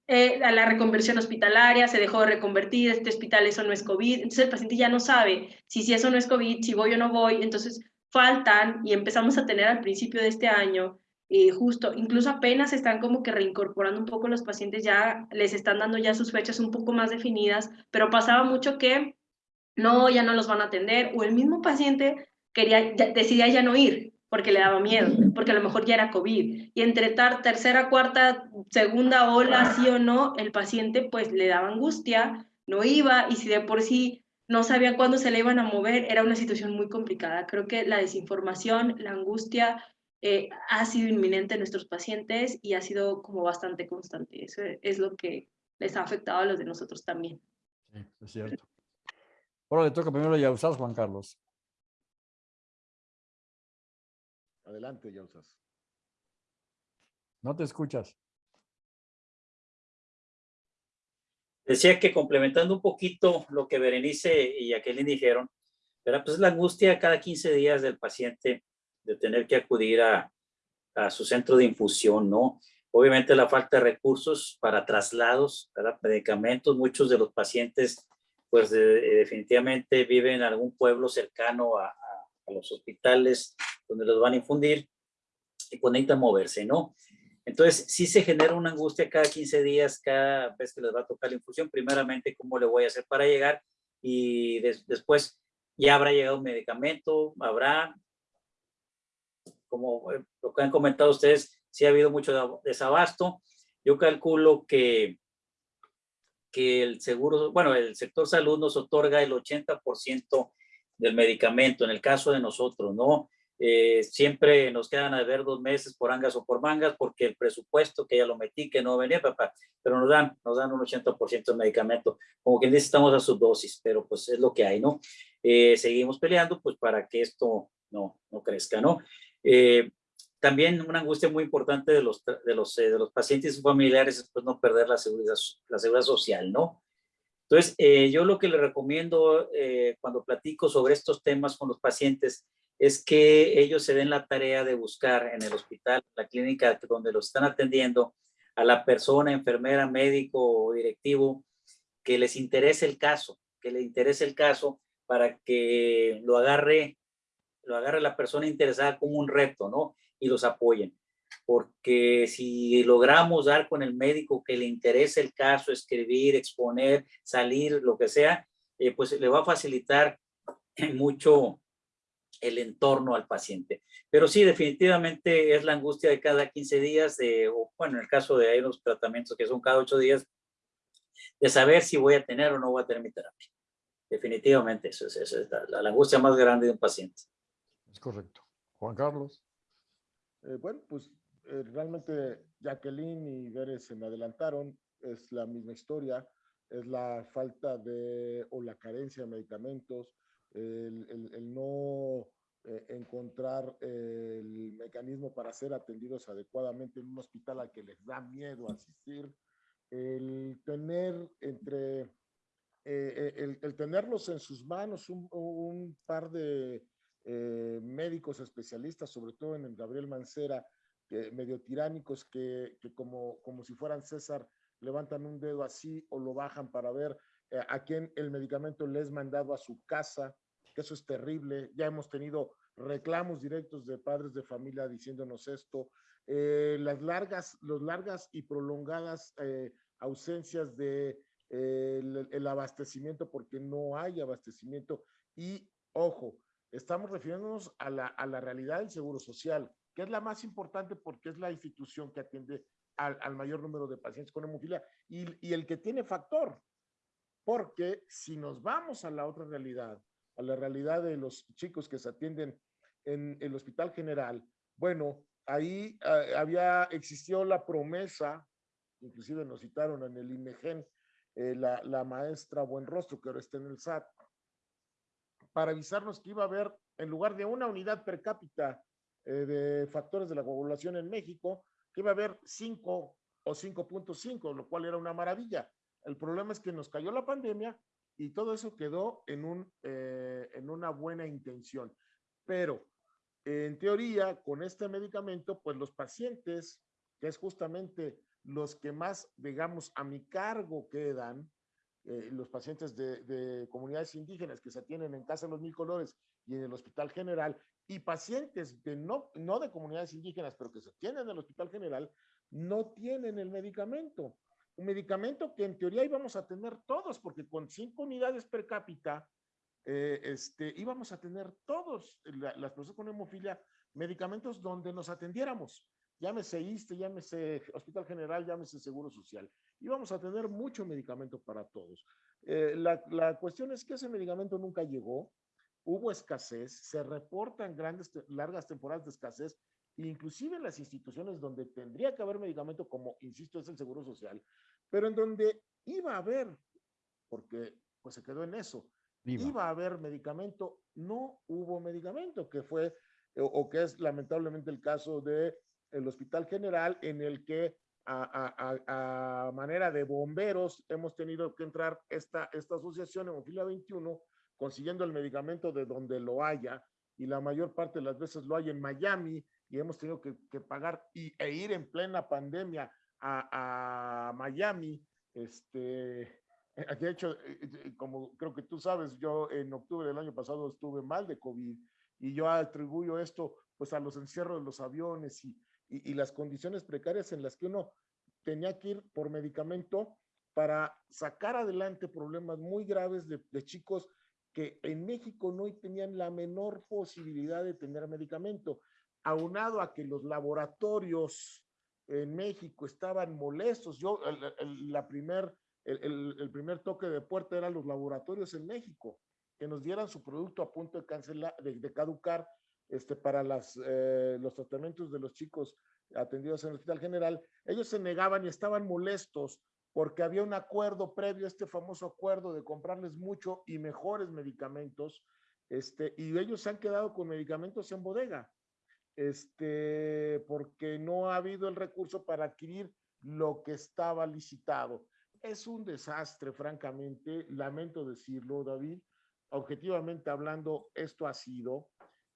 eh, a la reconversión hospitalaria, se dejó de reconvertir, este hospital eso no es COVID, entonces el paciente ya no sabe si, si eso no es COVID, si voy o no voy, entonces faltan y empezamos a tener al principio de este año, eh, justo, incluso apenas están como que reincorporando un poco los pacientes, ya les están dando ya sus fechas un poco más definidas, pero pasaba mucho que no, ya no los van a atender, o el mismo paciente quería, decidía ya no ir porque le daba miedo, porque a lo mejor ya era COVID. Y entre tercera, cuarta, segunda ola, sí o no, el paciente pues le daba angustia, no iba, y si de por sí no sabían cuándo se le iban a mover, era una situación muy complicada. Creo que la desinformación, la angustia eh, ha sido inminente en nuestros pacientes y ha sido como bastante constante. Eso es lo que les ha afectado a los de nosotros también. Sí, es cierto. Ahora le toca primero a usas Juan Carlos. Adelante, usas. No te escuchas. Decía que complementando un poquito lo que Berenice y Jacqueline dijeron, pero pues la angustia cada 15 días del paciente de tener que acudir a, a su centro de infusión, ¿no? Obviamente la falta de recursos para traslados, para medicamentos, muchos de los pacientes pues definitivamente viven en algún pueblo cercano a, a, los hospitales donde los van a infundir y pues necesitan moverse, ¿no? Entonces, sí se genera una angustia cada 15 días, cada vez que les va a tocar la infusión. Primeramente, ¿cómo le voy a hacer para llegar? Y después, ya habrá llegado un medicamento, habrá, como eh, lo que han comentado ustedes, sí ha habido mucho desabasto. Yo calculo que, que el seguro, bueno, el sector salud nos otorga el 80% del medicamento, en el caso de nosotros, ¿no? Eh, siempre nos quedan a ver dos meses por angas o por mangas porque el presupuesto que ya lo metí, que no venía, papá, pero nos dan, nos dan un 80% de medicamento. Como quien dice, estamos a su dosis, pero pues es lo que hay, ¿no? Eh, seguimos peleando pues para que esto no, no crezca, ¿no? Eh, también una angustia muy importante de los, de los, de los pacientes y familiares es pues no perder la seguridad, la seguridad social, ¿no? Entonces, yo lo que le recomiendo cuando platico sobre estos temas con los pacientes es que ellos se den la tarea de buscar en el hospital, la clínica donde los están atendiendo, a la persona, enfermera, médico o directivo, que les interese el caso, que le interese el caso para que lo agarre, lo agarre la persona interesada como un reto, ¿no? Y los apoyen. Porque si logramos dar con el médico que le interese el caso, escribir, exponer, salir, lo que sea, eh, pues le va a facilitar mucho el entorno al paciente. Pero sí, definitivamente es la angustia de cada 15 días, de, o bueno, en el caso de hay unos tratamientos que son cada 8 días, de saber si voy a tener o no voy a tener mi terapia. Definitivamente, eso es, la, angustia más grande de un paciente. Es correcto. Juan Carlos. Eh, bueno, pues eh, realmente Jacqueline y Veres se me adelantaron, es la misma historia, es la falta de o la carencia de medicamentos, el, no eh, encontrar el mecanismo para ser atendidos adecuadamente en un hospital al que les da miedo asistir, el tener entre, eh, eh, el, tenerlos en sus manos un, par de médicos especialistas, sobre todo en el Gabriel Mancera, medio tiránicos que, como, como si fueran César, levantan un dedo así o lo bajan para ver eh, a quién el medicamento les es mandado a su casa, eso es terrible. Ya hemos tenido reclamos directos de padres de familia diciéndonos esto. Eh, las largas, los largas y prolongadas eh, ausencias de el, abastecimiento porque no hay abastecimiento y ojo, estamos refiriéndonos a la, a la realidad del seguro social, que es la más importante porque es la institución que atiende al, al mayor número de pacientes con hemofilia y, y el que tiene factor, porque si nos vamos a la otra realidad, a la realidad de los chicos que se atienden en el Hospital General, bueno, ahí uh, había, existió la promesa, inclusive nos citaron en el INEGEN, eh, la, la, maestra Buenrostro, que ahora está en el SAT, para avisarnos que iba a haber, en lugar de una unidad per cápita eh, de factores de la coagulación en México, que iba a haber 5 o 5.5, lo cual era una maravilla. El problema es que nos cayó la pandemia y todo eso quedó en, un, eh, en una buena intención. Pero en teoría, con este medicamento, pues los pacientes, que es justamente los que más, digamos, a mi cargo quedan, eh, los pacientes de, de, comunidades indígenas que se atienden en Casa de los Mil Colores y en el Hospital General, y pacientes de no, no de comunidades indígenas, pero que se atienden en el Hospital General, no tienen el medicamento. Un medicamento que en teoría íbamos a tener todos, porque con cinco unidades per cápita, eh, este, íbamos a tener todos, la, las personas con hemofilia, medicamentos donde nos atendiéramos llámese ISTE, llámese Hospital General, llámese Seguro Social. Y vamos a tener mucho medicamento para todos. Eh, la, la, cuestión es que ese medicamento nunca llegó, hubo escasez, se reportan grandes, largas temporadas de escasez, inclusive en las instituciones donde tendría que haber medicamento, como insisto, es el Seguro Social, pero en donde iba a haber, porque pues se quedó en eso, Viva. iba a haber medicamento, no hubo medicamento, que fue o, o que es lamentablemente el caso de el Hospital General, en el que a, a, a, manera de bomberos hemos tenido que entrar esta, esta asociación Hemofilia 21 consiguiendo el medicamento de donde lo haya y la mayor parte de las veces lo hay en Miami y hemos tenido que, que pagar y, e ir en plena pandemia a, a Miami. Este, eh, de hecho, eh, eh, como creo que tú sabes, yo en octubre del año pasado estuve mal de COVID y yo atribuyo esto pues a los encierros de los aviones y, y, y, las condiciones precarias en las que uno tenía que ir por medicamento para sacar adelante problemas muy graves de, de chicos que en México no tenían la menor posibilidad de tener medicamento, aunado a que los laboratorios en México estaban molestos. Yo, el, el, la primer, el, el, primer toque de puerta eran los laboratorios en México, que nos dieran su producto a punto de cancelar, de, de caducar, este, para las, eh, los tratamientos de los chicos atendidos en el Hospital General, ellos se negaban y estaban molestos porque había un acuerdo previo, este famoso acuerdo de comprarles mucho y mejores medicamentos, este, y ellos se han quedado con medicamentos en bodega, este, porque no ha habido el recurso para adquirir lo que estaba licitado. Es un desastre, francamente, lamento decirlo, David. Objetivamente hablando, esto ha sido,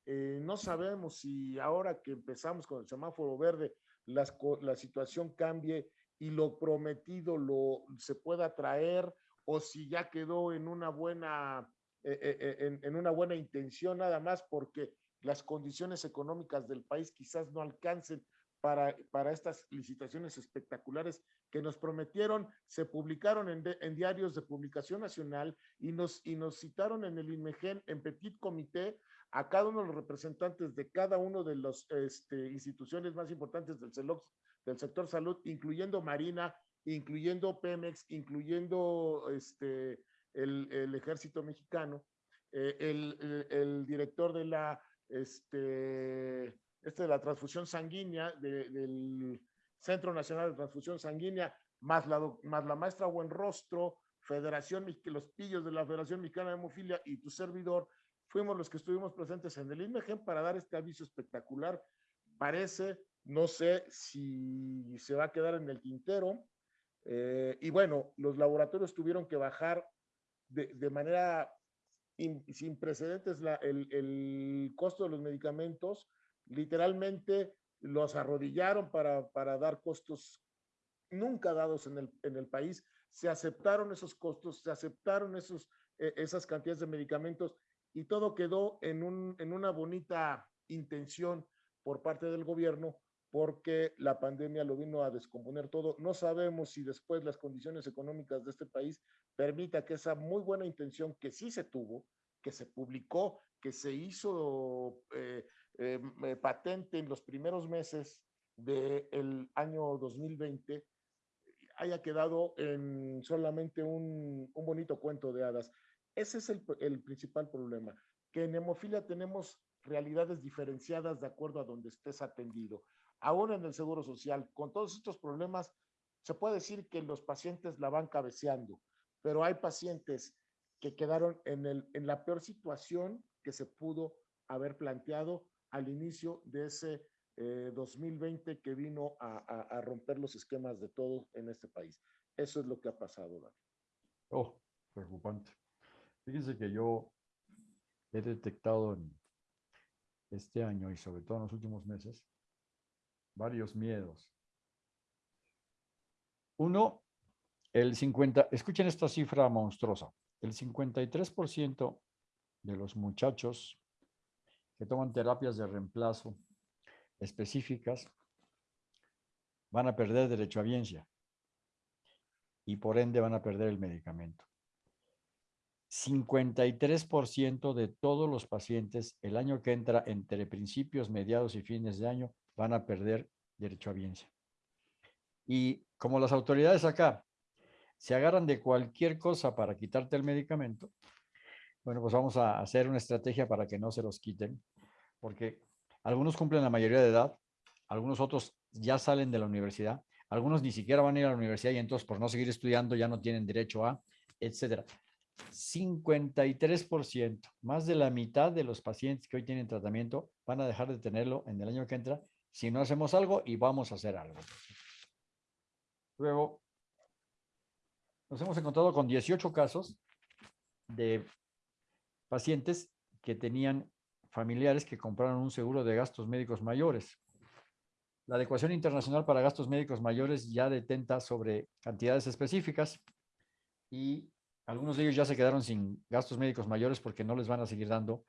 eh, no sabemos si ahora que empezamos con el semáforo verde, las, la situación cambie y lo prometido lo se pueda traer o si ya quedó en una buena eh, eh, en, en, una buena intención nada más porque las condiciones económicas del país quizás no alcancen para, para estas licitaciones espectaculares que nos prometieron, se publicaron en diarios de publicación nacional y nos, y nos citaron en el INMEGEN en Petit Comité a cada uno de los representantes de cada uno de las este, instituciones más importantes del, CELOX, del sector salud, incluyendo Marina, incluyendo Pemex, incluyendo este, el, el ejército mexicano, eh, el, director de la, este, este de la transfusión sanguínea, de, del Centro Nacional de Transfusión Sanguínea, más la, más la maestra Buenrostro, Federación, los pillos de la Federación Mexicana de Hemofilia y tu servidor, fuimos los que estuvimos presentes en el INMEGEN para dar este aviso espectacular. Parece, no sé si se va a quedar en el tintero. Eh, y bueno, los laboratorios tuvieron que bajar de, manera in, sin precedentes el, el, costo de los medicamentos. Literalmente los arrodillaron para, para dar costos nunca dados en el, en el país, se aceptaron esos costos, se aceptaron esos, eh, esas cantidades de medicamentos y todo quedó en, un, en una bonita intención por parte del gobierno porque la pandemia lo vino a descomponer todo. No sabemos si después las condiciones económicas de este país permita que esa muy buena intención que sí se tuvo, que se publicó, que se hizo eh, eh, eh, patente en los primeros meses del año 2020, haya quedado en solamente un, un bonito cuento de hadas. Ese es el, el principal problema, que en hemofilia tenemos realidades diferenciadas de acuerdo a donde estés atendido aún en el Seguro Social, con todos estos problemas, se puede decir que los pacientes la van cabeceando, pero hay pacientes que quedaron en, el, en la peor situación que se pudo haber planteado al inicio de ese 2020 eh, que vino a, a, a, romper los esquemas de todo en este país. Eso es lo que ha pasado, David. Oh, preocupante. Fíjense que yo he detectado en este año y sobre todo en los últimos meses varios miedos. Uno, el 50, escuchen esta cifra monstruosa, el 53% de los muchachos que toman terapias de reemplazo específicas van a perder derecho a biencia y por ende van a perder el medicamento. 53% de todos los pacientes el año que entra entre principios, mediados y fines de año van a perder derecho a biencia. Y como las autoridades acá se agarran de cualquier cosa para quitarte el medicamento, bueno, pues vamos a hacer una estrategia para que no se los quiten, porque algunos cumplen la mayoría de edad, algunos otros ya salen de la universidad, algunos ni siquiera van a ir a la universidad y entonces por no seguir estudiando ya no tienen derecho a, etcétera. 53%, más de la mitad de los pacientes que hoy tienen tratamiento van a dejar de tenerlo en el año que entra si no hacemos algo y vamos a hacer algo. Luego, nos hemos encontrado con 18 casos de pacientes que tenían familiares que compraron un seguro de gastos médicos mayores. La adecuación internacional para gastos médicos mayores ya detenta sobre cantidades específicas y algunos de ellos ya se quedaron sin gastos médicos mayores porque no les van a seguir dando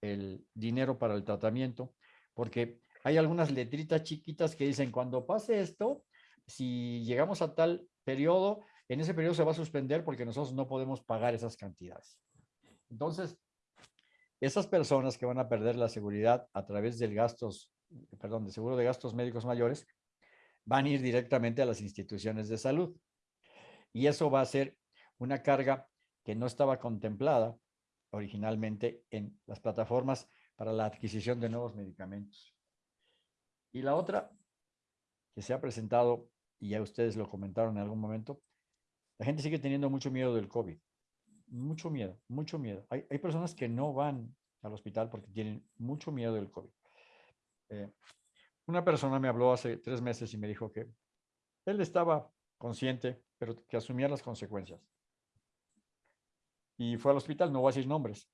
el dinero para el tratamiento, porque hay algunas letritas chiquitas que dicen, cuando pase esto, si llegamos a tal periodo, en ese periodo se va a suspender porque nosotros no podemos pagar esas cantidades. Entonces, esas personas que van a perder la seguridad a través del gastos, perdón, de seguro de gastos médicos mayores, van a ir directamente a las instituciones de salud. Y eso va a ser una carga que no estaba contemplada originalmente en las plataformas para la adquisición de nuevos medicamentos. Y la otra que se ha presentado, y ya ustedes lo comentaron en algún momento, la gente sigue teniendo mucho miedo del COVID. Mucho miedo, mucho miedo. Hay, hay personas que no van al hospital porque tienen mucho miedo del COVID. Eh, una persona me habló hace tres meses y me dijo que él estaba consciente, pero que asumía las consecuencias. Y fue al hospital, no voy a decir nombres,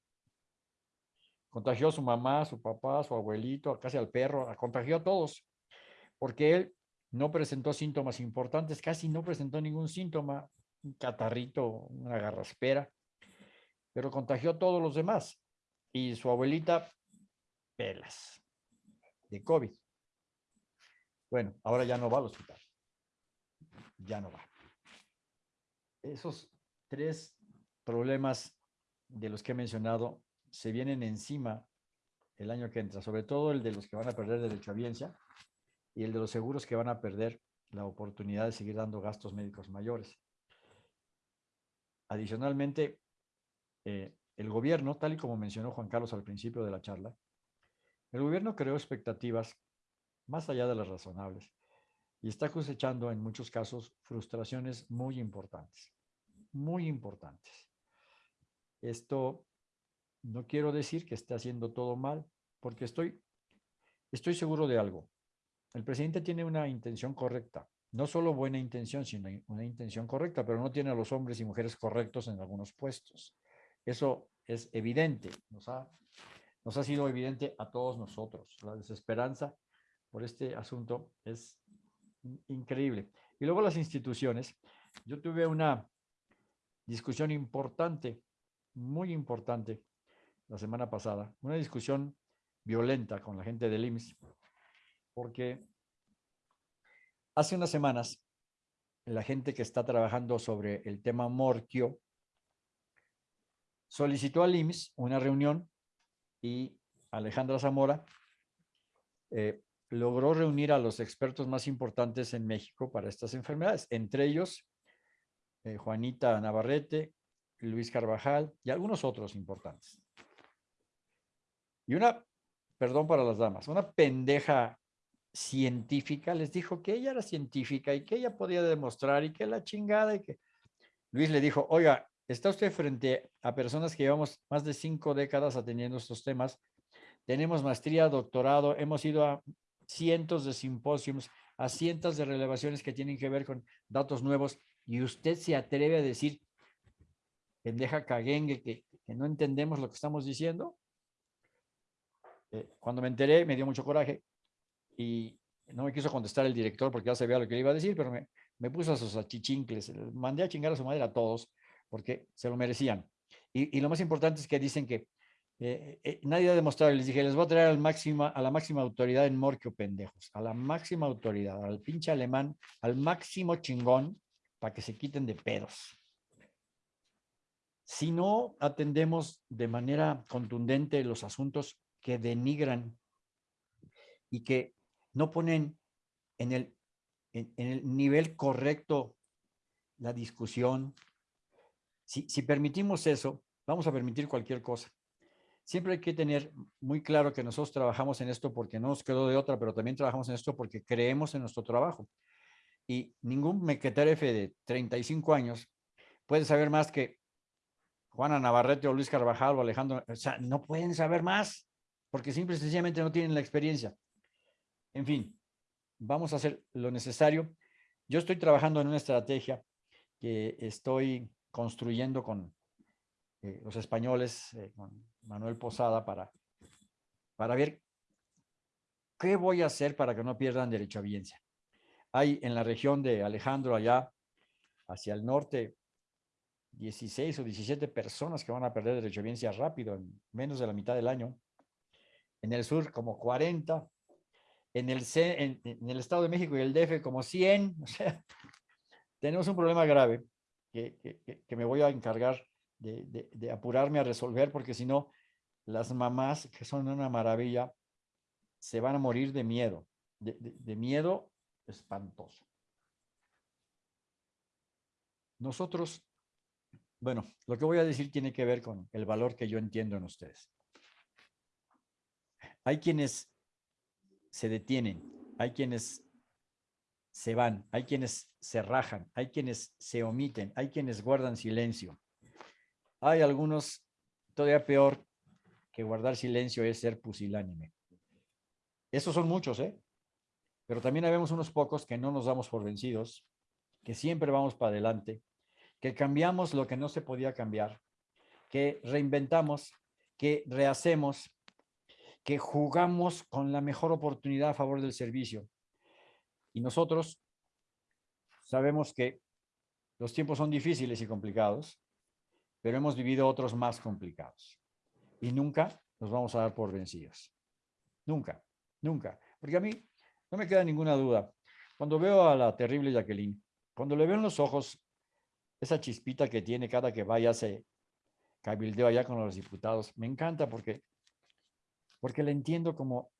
Contagió a su mamá, su papá, su abuelito, casi al perro, contagió a todos, porque él no presentó síntomas importantes, casi no presentó ningún síntoma, un catarrito, una garraspera, pero contagió a todos los demás. Y su abuelita, pelas, de COVID. Bueno, ahora ya no va al hospital. Ya no va. Esos tres problemas de los que he mencionado se vienen encima el año que entra, sobre todo el de los que van a perder derecho a biencia y el de los seguros que van a perder la oportunidad de seguir dando gastos médicos mayores. Adicionalmente, eh, el gobierno, tal y como mencionó Juan Carlos al principio de la charla, el gobierno creó expectativas más allá de las razonables y está cosechando en muchos casos frustraciones muy importantes, muy importantes. Esto no quiero decir que esté haciendo todo mal, porque estoy, estoy seguro de algo. El presidente tiene una intención correcta, no solo buena intención, sino una intención correcta, pero no tiene a los hombres y mujeres correctos en algunos puestos. Eso es evidente, nos ha, nos ha sido evidente a todos nosotros. La desesperanza por este asunto es increíble. Y luego las instituciones. Yo tuve una discusión importante, muy importante, la semana pasada. Una discusión violenta con la gente del IMSS, porque hace unas semanas la gente que está trabajando sobre el tema Morquio solicitó al IMSS una reunión y Alejandra Zamora eh, logró reunir a los expertos más importantes en México para estas enfermedades, entre ellos eh, Juanita Navarrete, Luis Carvajal y algunos otros importantes. Y una, perdón para las damas, una pendeja científica les dijo que ella era científica y que ella podía demostrar y que la chingada y que Luis le dijo, oiga, está usted frente a personas que llevamos más de cinco décadas atendiendo estos temas, tenemos maestría, doctorado, hemos ido a cientos de simposios, a cientos de relevaciones que tienen que ver con datos nuevos y usted se atreve a decir, pendeja caguengue, que, que no entendemos lo que estamos diciendo. Eh, cuando me enteré me dio mucho coraje y no me quiso contestar el director porque ya sabía lo que le iba a decir, pero me, me puso a sus achichincles, mandé a chingar a su madre a todos porque se lo merecían. Y, y lo más importante es que dicen que eh, eh, nadie ha demostrado, les dije, les voy a traer al máxima, a la máxima autoridad en Morquio, pendejos, a la máxima autoridad, al pinche alemán, al máximo chingón, para que se quiten de pedos. Si no atendemos de manera contundente los asuntos que denigran y que no ponen en el, en, el nivel correcto la discusión, si, si permitimos eso, vamos a permitir cualquier cosa. Siempre hay que tener muy claro que nosotros trabajamos en esto porque no nos quedó de otra, pero también trabajamos en esto porque creemos en nuestro trabajo. Y ningún mequeterefe de 35 años puede saber más que Juana Navarrete o Luis Carvajal o Alejandro. O sea, no pueden saber más porque simple y sencillamente no tienen la experiencia. En fin, vamos a hacer lo necesario. Yo estoy trabajando en una estrategia que estoy construyendo con eh, los españoles, eh, con Manuel Posada, para, para ver qué voy a hacer para que no pierdan derecho a audiencia. Hay en la región de Alejandro, allá hacia el norte, 16 o 17 personas que van a perder derecho a audiencia rápido, en menos de la mitad del año. En el sur, como 40. En el, Estado de México y el DF, como 100. O sea, tenemos un problema grave que, me voy a encargar de, apurarme a resolver, porque si no, las mamás, que son una maravilla, se van a morir de miedo, de miedo espantoso. Nosotros, bueno, lo que voy a decir tiene que ver con el valor que yo entiendo en ustedes. Hay quienes se detienen, hay quienes se van, hay quienes se rajan, hay quienes se omiten, hay quienes guardan silencio. Hay algunos, todavía peor que guardar silencio es ser pusilánime. Esos son muchos, ¿eh? Pero también habemos unos pocos que no nos damos por vencidos, que siempre vamos para adelante, que cambiamos lo que no se podía cambiar, que reinventamos, que rehacemos, que jugamos con la mejor oportunidad a favor del servicio. Y nosotros sabemos que los tiempos son difíciles y complicados, pero hemos vivido otros más complicados. Y nunca nos vamos a dar por vencidos. Nunca, nunca. Porque a mí no me queda ninguna duda. Cuando veo a la terrible Jacqueline, cuando le veo en los ojos esa chispita que tiene cada que vaya se cabildeo allá con los diputados, me encanta porque, porque la entiendo como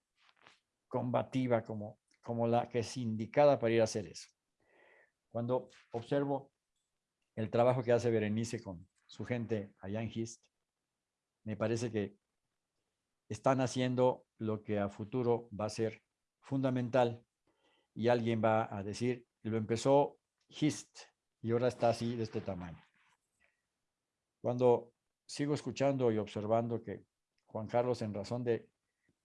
combativa, como, como la que es indicada para ir a hacer eso. Cuando observo el trabajo que hace Berenice con su gente allá en Hist, me parece que están haciendo lo que a futuro va a ser fundamental y alguien va a decir, lo empezó Hist y ahora está así de este tamaño. Cuando sigo escuchando y observando que Juan Carlos en razón de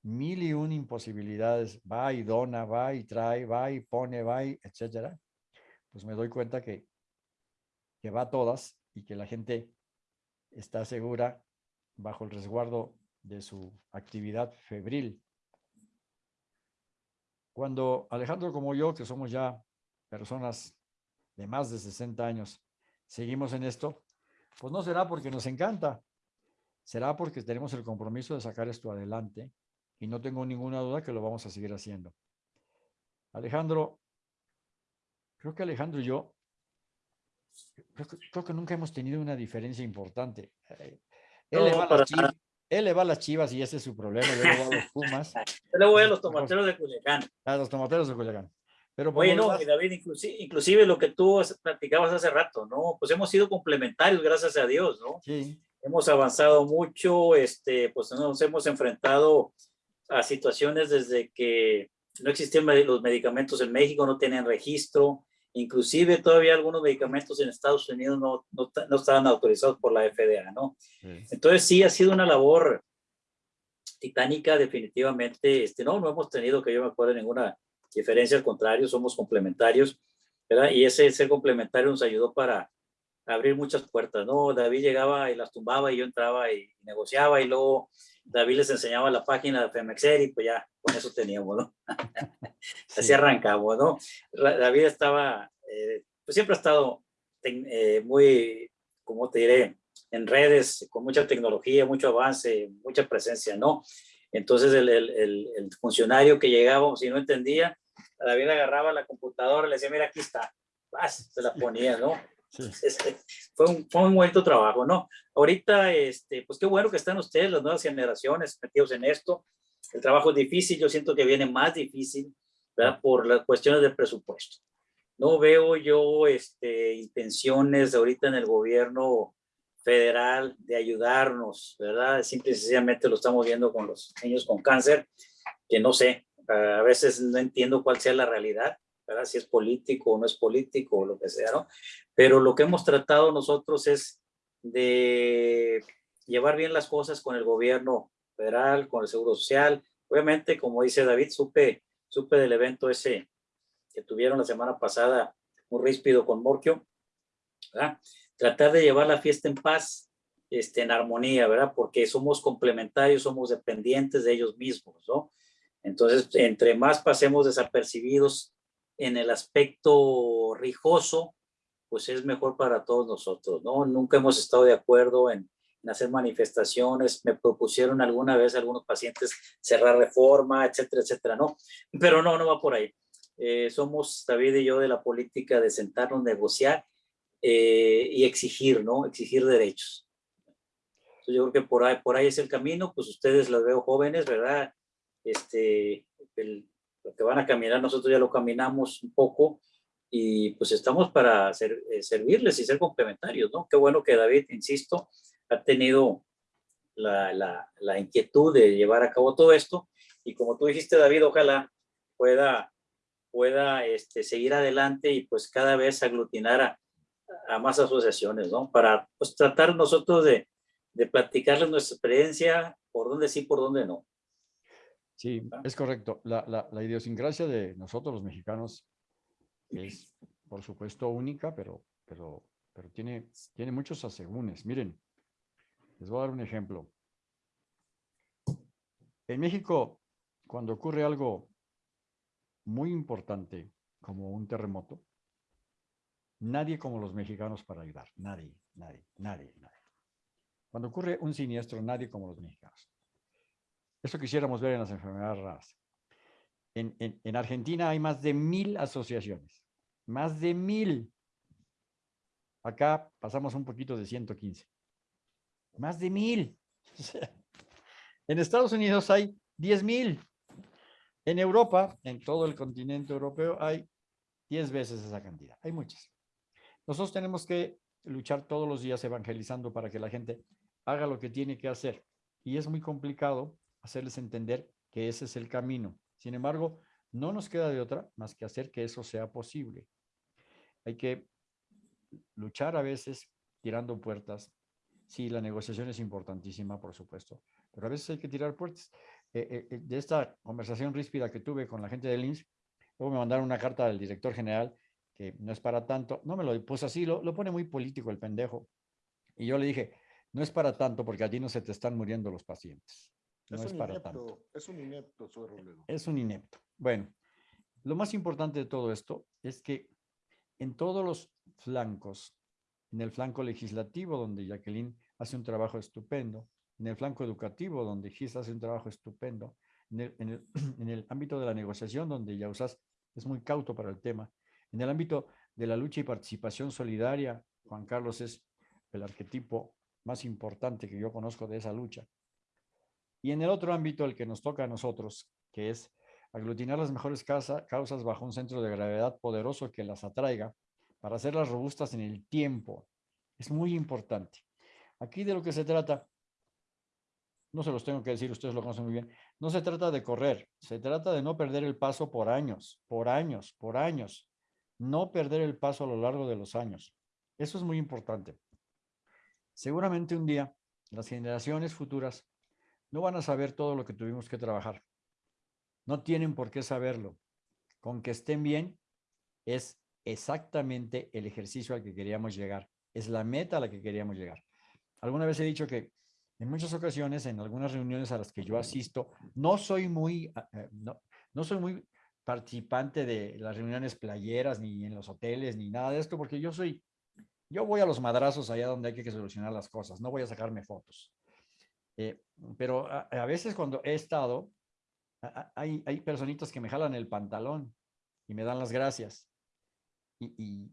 mil y un imposibilidades va y dona, va y trae, va y pone, va y etcétera, pues me doy cuenta que, que va todas y que la gente está segura bajo el resguardo de su actividad febril. Cuando Alejandro como yo, que somos ya personas de más de 60 años seguimos en esto, pues no será porque nos encanta, será porque tenemos el compromiso de sacar esto adelante y no tengo ninguna duda que lo vamos a seguir haciendo. Alejandro, creo que Alejandro y yo, creo que, nunca hemos tenido una diferencia importante. Eh, él, le va a las chivas, él, le va a las chivas, y ese es su problema, yo le voy a los Pumas. Yo le voy a los tomateros de Culiacán. A los tomateros de Culiacán. Pero Oye, no, David, inclusive, inclusive, lo que tú platicabas hace rato, ¿no? Pues hemos sido complementarios, gracias a Dios, ¿no? Sí. Hemos avanzado mucho, este, pues nos hemos enfrentado a situaciones desde que no existían los medicamentos en México, no tenían registro, inclusive todavía algunos medicamentos en Estados Unidos no, no, no estaban autorizados por la FDA, ¿no? Entonces sí ha sido una labor titánica definitivamente, este, no, no hemos tenido que yo me acuerde ninguna diferencia, al contrario, somos complementarios, ¿verdad? Y ese ser complementario nos ayudó para abrir muchas puertas, ¿no? David llegaba y las tumbaba y yo entraba y negociaba y luego David les enseñaba la página de Femexer y pues ya con eso teníamos, ¿no? Así arrancamos, ¿no? David estaba, eh, pues siempre ha estado eh, muy, como te diré, en redes, con mucha tecnología, mucho avance, mucha presencia, ¿no? Entonces el, el, el, funcionario que llegaba, si no entendía, David agarraba la computadora, le decía, mira, aquí está, vas, se la ponía, ¿no? Este, fue, un, fue un buen trabajo, ¿no? Ahorita, este, pues qué bueno que están ustedes, las nuevas generaciones, metidos en esto. El trabajo es difícil, yo siento que viene más difícil, ¿verdad? Por las cuestiones del presupuesto. No veo yo este, intenciones ahorita en el gobierno federal de ayudarnos, ¿verdad? Simple y sencillamente lo estamos viendo con los niños con cáncer, que no sé, a veces no entiendo cuál sea la realidad, Si es político o no es político o lo que sea, ¿no? Pero lo que hemos tratado nosotros es de llevar bien las cosas con el gobierno federal, con el Seguro Social. Obviamente, como dice David, supe, supe del evento ese que tuvieron la semana pasada, muy ríspido con Morquio, ¿verdad? Tratar de llevar la fiesta en paz, este, en armonía, ¿verdad? Porque somos complementarios, somos dependientes de ellos mismos, ¿no? Entonces, entre más pasemos desapercibidos en el aspecto rijoso, pues es mejor para todos nosotros, ¿no? Nunca hemos estado de acuerdo en, hacer manifestaciones, me propusieron alguna vez algunos pacientes cerrar reforma, etcétera, etcétera, ¿no? Pero no, no va por ahí. Eh, somos David y yo de la política de sentarnos, negociar eh, y exigir, ¿no? Exigir derechos. Entonces yo creo que por ahí, por ahí es el camino, pues ustedes los veo jóvenes, ¿verdad? Este, el, lo que van a caminar, nosotros ya lo caminamos un poco y pues estamos para eh, servirles y ser complementarios, ¿no? Qué bueno que David, insisto, ha tenido la, la, la, inquietud de llevar a cabo todo esto y como tú dijiste, David, ojalá pueda, pueda este, seguir adelante y pues cada vez aglutinar a, a más asociaciones, ¿no? Para pues tratar nosotros de, de platicarles nuestra experiencia, por dónde sí, por dónde no. Sí, es correcto. La, la, la, idiosincrasia de nosotros los mexicanos es, por supuesto, única, pero, pero, pero tiene, tiene muchos asegúnes. Miren, les voy a dar un ejemplo. En México, cuando ocurre algo muy importante, como un terremoto, nadie como los mexicanos para ayudar. Nadie, nadie, nadie, nadie. Cuando ocurre un siniestro, nadie como los mexicanos. Eso quisiéramos ver en las enfermedades raras. En, en, Argentina hay más de mil asociaciones. Más de mil. Acá pasamos un poquito de 115. Más de mil. en Estados Unidos hay 10 mil. En Europa, en todo el continente europeo, hay 10 veces esa cantidad. Hay muchas. Nosotros tenemos que luchar todos los días evangelizando para que la gente haga lo que tiene que hacer. Y es muy complicado hacerles entender que ese es el camino. Sin embargo, no nos queda de otra más que hacer que eso sea posible. Hay que luchar a veces tirando puertas. Sí, la negociación es importantísima, por supuesto, pero a veces hay que tirar puertas. Eh, eh, eh, de esta conversación ríspida que tuve con la gente del INS, luego me mandaron una carta del director general que no es para tanto. No me lo puse así, lo, lo pone muy político el pendejo. Y yo le dije, no es para tanto porque allí no se te están muriendo los pacientes. No es, para tanto. Es un inepto, Es un inepto. Bueno, lo más importante de todo esto es que en todos los flancos, en el flanco legislativo, donde Jacqueline hace un trabajo estupendo, en el flanco educativo, donde Gis hace un trabajo estupendo, en el, en, el, en el, ámbito de la negociación, donde Yausas es muy cauto para el tema, en el ámbito de la lucha y participación solidaria, Juan Carlos es el arquetipo más importante que yo conozco de esa lucha. Y en el otro ámbito, el que nos toca a nosotros, que es aglutinar las mejores causas bajo un centro de gravedad poderoso que las atraiga para hacerlas robustas en el tiempo. Es muy importante. Aquí de lo que se trata, no se los tengo que decir, ustedes lo conocen muy bien, no se trata de correr, se trata de no perder el paso por años, por años, por años. No perder el paso a lo largo de los años. Eso es muy importante. Seguramente un día las generaciones futuras no van a saber todo lo que tuvimos que trabajar. No tienen por qué saberlo. Con que estén bien es exactamente el ejercicio al que queríamos llegar. Es la meta a la que queríamos llegar. Alguna vez he dicho que en muchas ocasiones, en algunas reuniones a las que yo asisto, no soy muy, ah, eh, no, no soy muy participante de las reuniones playeras, ni en los hoteles, ni nada de esto, porque yo soy, yo voy a los madrazos allá donde hay que solucionar las cosas, no voy a sacarme fotos. Eh, pero a, veces cuando he estado, hay, hay personitas que me jalan el pantalón y me dan las gracias. Y, y,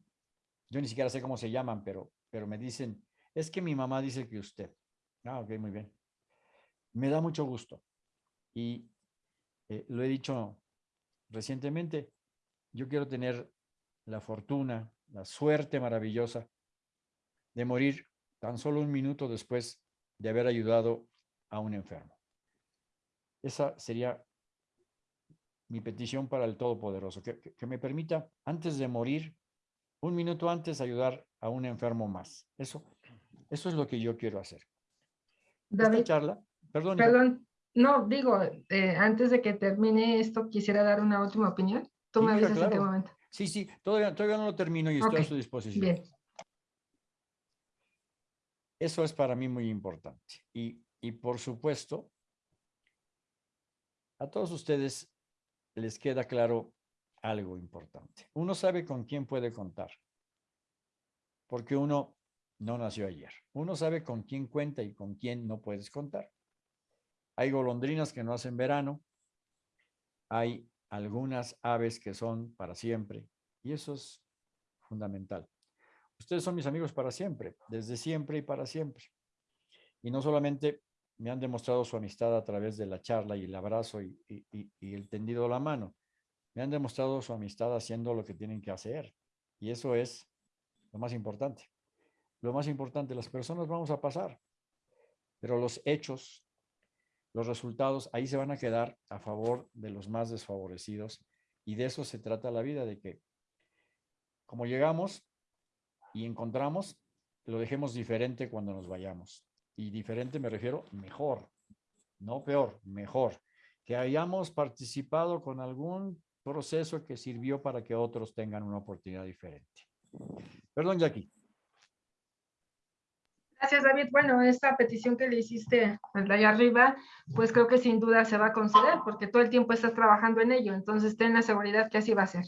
yo ni siquiera sé cómo se llaman, pero, pero me dicen, es que mi mamá dice que usted. Ah, ok, muy bien. Me da mucho gusto. Y eh, lo he dicho recientemente, yo quiero tener la fortuna, la suerte maravillosa de morir tan solo un minuto después de haber ayudado a un enfermo. Esa sería mi petición para el Todopoderoso, que, me permita, antes de morir, un minuto antes, ayudar a un enfermo más. Eso, eso es lo que yo quiero hacer. David, Esta charla, perdón. Perdón, no, digo, eh, antes de que termine esto, quisiera dar una última opinión. Tú Sí, me avisas en qué momento. Sí, sí, todavía, todavía no lo termino y estoy Ok, a su disposición. Bien, Eso es para mí muy importante. Y, y por supuesto, a todos ustedes les queda claro algo importante. Uno sabe con quién puede contar, porque uno no nació ayer. Uno sabe con quién cuenta y con quién no puedes contar. Hay golondrinas que no hacen verano, hay algunas aves que son para siempre, y eso es fundamental. Ustedes son mis amigos para siempre, desde siempre y para siempre. Y no solamente me han demostrado su amistad a través de la charla y el abrazo y, el tendido la mano. Me han demostrado su amistad haciendo lo que tienen que hacer. Y eso es lo más importante. Lo más importante, las personas vamos a pasar, pero los hechos, los resultados, ahí se van a quedar a favor de los más desfavorecidos. Y de eso se trata la vida, de que como llegamos y encontramos, lo dejemos diferente cuando nos vayamos. Y diferente me refiero mejor, no peor, mejor. Que hayamos participado con algún proceso que sirvió para que otros tengan una oportunidad diferente. Perdón, Jackie. Gracias, David. Bueno, esta petición que le hiciste al de allá arriba, pues creo que sin duda se va a conceder, porque todo el tiempo estás trabajando en ello, entonces ten la seguridad que así va a ser.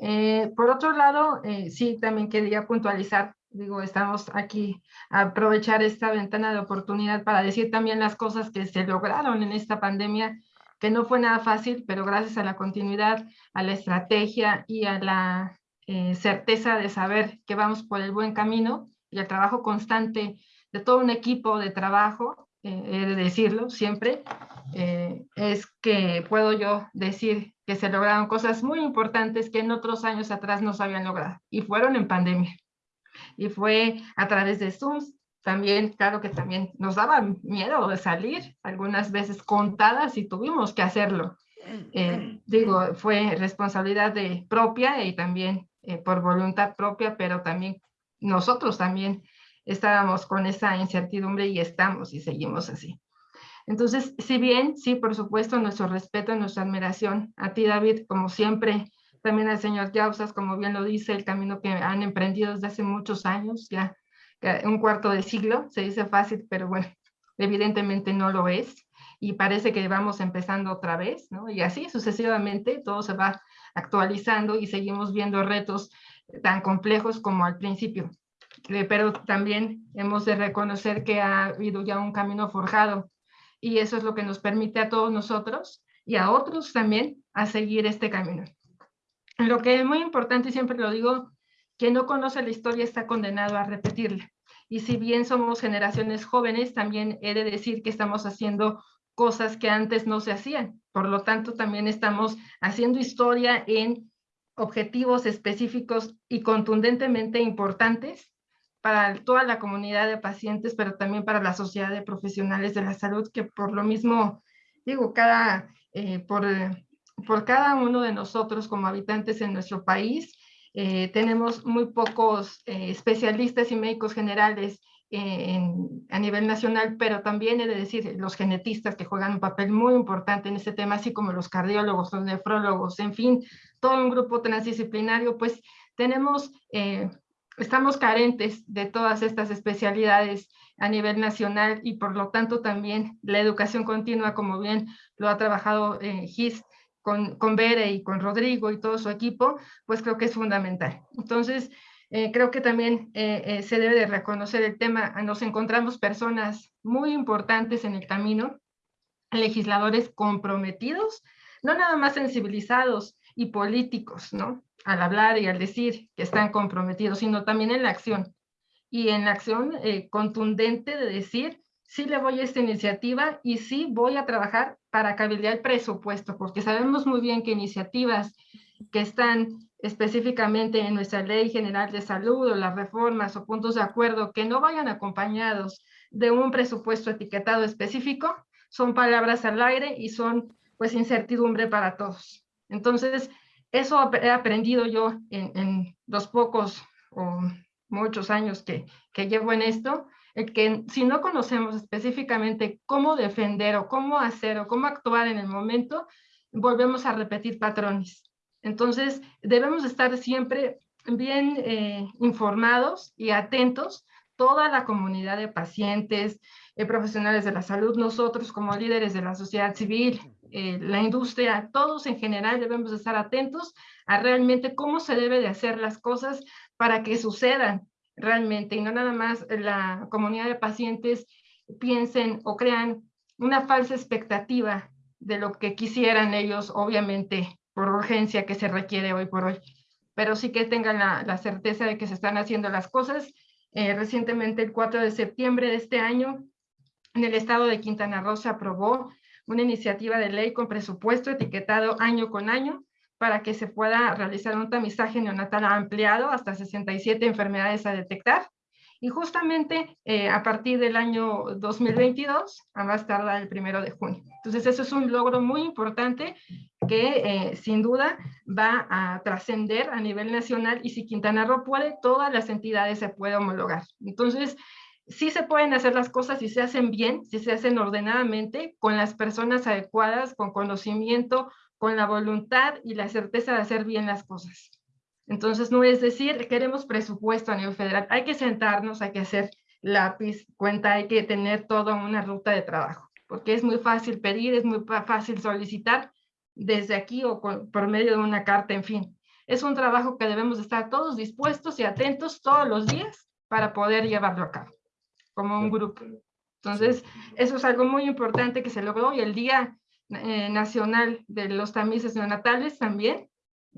Eh, por otro lado, eh, sí, también quería puntualizar, digo, estamos aquí a aprovechar esta ventana de oportunidad para decir también las cosas que se lograron en esta pandemia, que no fue nada fácil, pero gracias a la continuidad, a la estrategia y a la eh, certeza de saber que vamos por el buen camino, y el trabajo constante de todo un equipo de trabajo, eh, he de decirlo siempre, eh, es que puedo yo decir que se lograron cosas muy importantes que en otros años atrás no se habían logrado y fueron en pandemia. Y fue a través de Zoom, también, claro que también nos daba miedo de salir, algunas veces contadas y tuvimos que hacerlo. Eh, digo, fue responsabilidad de propia y también eh, por voluntad propia, pero también nosotros también estábamos con esa incertidumbre y estamos y seguimos así. Entonces, si bien, sí, por supuesto, nuestro respeto, nuestra admiración a ti, David, como siempre, también al señor Yausas, como bien lo dice, el camino que han emprendido desde hace muchos años, ya un cuarto de siglo, se dice fácil, pero bueno, evidentemente no lo es, y parece que vamos empezando otra vez, ¿no? Y así sucesivamente todo se va actualizando y seguimos viendo retos tan complejos como al principio. Eh, pero también hemos de reconocer que ha habido ya un camino forjado y eso es lo que nos permite a todos nosotros y a otros también a seguir este camino. Lo que es muy importante, y siempre lo digo, quien no conoce la historia está condenado a repetirla. Y si bien somos generaciones jóvenes, también he de decir que estamos haciendo cosas que antes no se hacían. Por lo tanto, también estamos haciendo historia en objetivos específicos y contundentemente importantes para toda la comunidad de pacientes, pero también para la sociedad de profesionales de la salud, que por lo mismo, digo, cada, eh, por, por cada uno de nosotros como habitantes en nuestro país, eh, tenemos muy pocos eh, especialistas y médicos generales a nivel nacional, pero también he de decir los genetistas que juegan un papel muy importante en este tema, así como los cardiólogos, los nefrólogos, en fin, todo un grupo transdisciplinario, pues tenemos, eh, estamos carentes de todas estas especialidades a nivel nacional y por lo tanto también la educación continua, como bien lo ha trabajado eh, con, con Bere y con Rodrigo y todo su equipo, pues creo que es fundamental. Entonces, eh, creo que también eh, eh, se debe de reconocer el tema. Nos encontramos personas muy importantes en el camino, legisladores comprometidos, no nada más sensibilizados y políticos, ¿no? Al hablar y al decir que están comprometidos, sino también en la acción. Y en la acción contundente de decir, sí le voy a esta iniciativa y sí voy a trabajar para cabildear el presupuesto, porque sabemos muy bien que iniciativas que están específicamente en nuestra Ley General de Salud o las reformas o puntos de acuerdo que no vayan acompañados de un presupuesto etiquetado específico, son palabras al aire y son pues incertidumbre para todos. Entonces, eso he aprendido yo en, los pocos o muchos años que, que llevo en esto, el que si no conocemos específicamente cómo defender o cómo hacer o cómo actuar en el momento, volvemos a repetir patrones. Entonces, debemos estar siempre bien eh, informados y atentos, toda la comunidad de pacientes, eh, profesionales de la salud, nosotros como líderes de la sociedad civil, eh, la industria, todos en general debemos estar atentos a realmente cómo se debe de hacer las cosas para que sucedan realmente y no nada más la comunidad de pacientes piensen o crean una falsa expectativa de lo que quisieran ellos, obviamente, por urgencia que se requiere hoy por hoy. Pero sí que tengan la, certeza de que se están haciendo las cosas. Eh, recientemente, el 4 de septiembre de este año, en el estado de Quintana Roo se aprobó una iniciativa de ley con presupuesto etiquetado año con año para que se pueda realizar un tamizaje neonatal ampliado hasta 67 enfermedades a detectar y justamente eh, a partir del año 2022, a más tardar el primero de junio. Entonces, eso es un logro muy importante que eh, sin duda va a trascender a nivel nacional y si Quintana Roo puede, todas las entidades se pueden homologar. Entonces, sí se pueden hacer las cosas si se hacen bien, si se hacen ordenadamente, con las personas adecuadas, con conocimiento, con la voluntad y la certeza de hacer bien las cosas. Entonces, no es decir, queremos presupuesto a nivel federal. Hay que sentarnos, hay que hacer lápiz, cuenta, hay que tener toda una ruta de trabajo, porque es muy fácil pedir, es muy fácil solicitar desde aquí o por medio de una carta, en fin. Es un trabajo que debemos estar todos dispuestos y atentos todos los días para poder llevarlo a cabo, como un grupo. Entonces, eso es algo muy importante que se logró y el Día eh, Nacional de los Tamices Neonatales también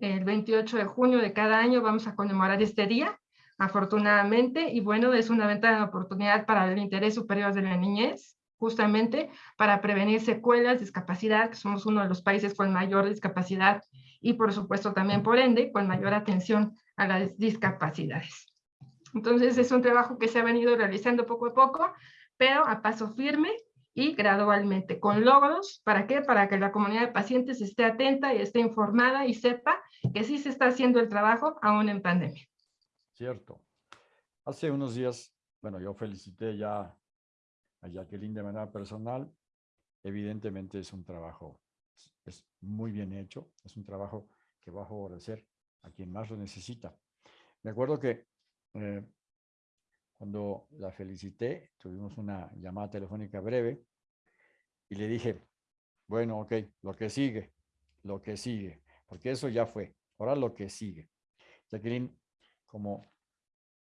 el 28 de junio de cada año vamos a conmemorar este día, afortunadamente, y bueno, es una ventana de oportunidad para el interés superior de la niñez, justamente para prevenir secuelas, discapacidad, que somos uno de los países con mayor discapacidad y por supuesto también por ende con mayor atención a las discapacidades. Entonces es un trabajo que se ha venido realizando poco a poco, pero a paso firme y gradualmente con logros. ¿Para qué? Para que la comunidad de pacientes esté atenta y esté informada y sepa que sí se está haciendo el trabajo aún en pandemia. Cierto. Hace unos días, bueno, yo felicité ya a Jacqueline de manera personal. Evidentemente es un trabajo, es muy bien hecho, es un trabajo que va a favorecer a quien más lo necesita. Me acuerdo que eh, cuando la felicité, tuvimos una llamada telefónica breve y le dije, bueno, ok, lo que sigue, lo que sigue, porque eso ya fue, ahora lo que sigue. Jacqueline, como,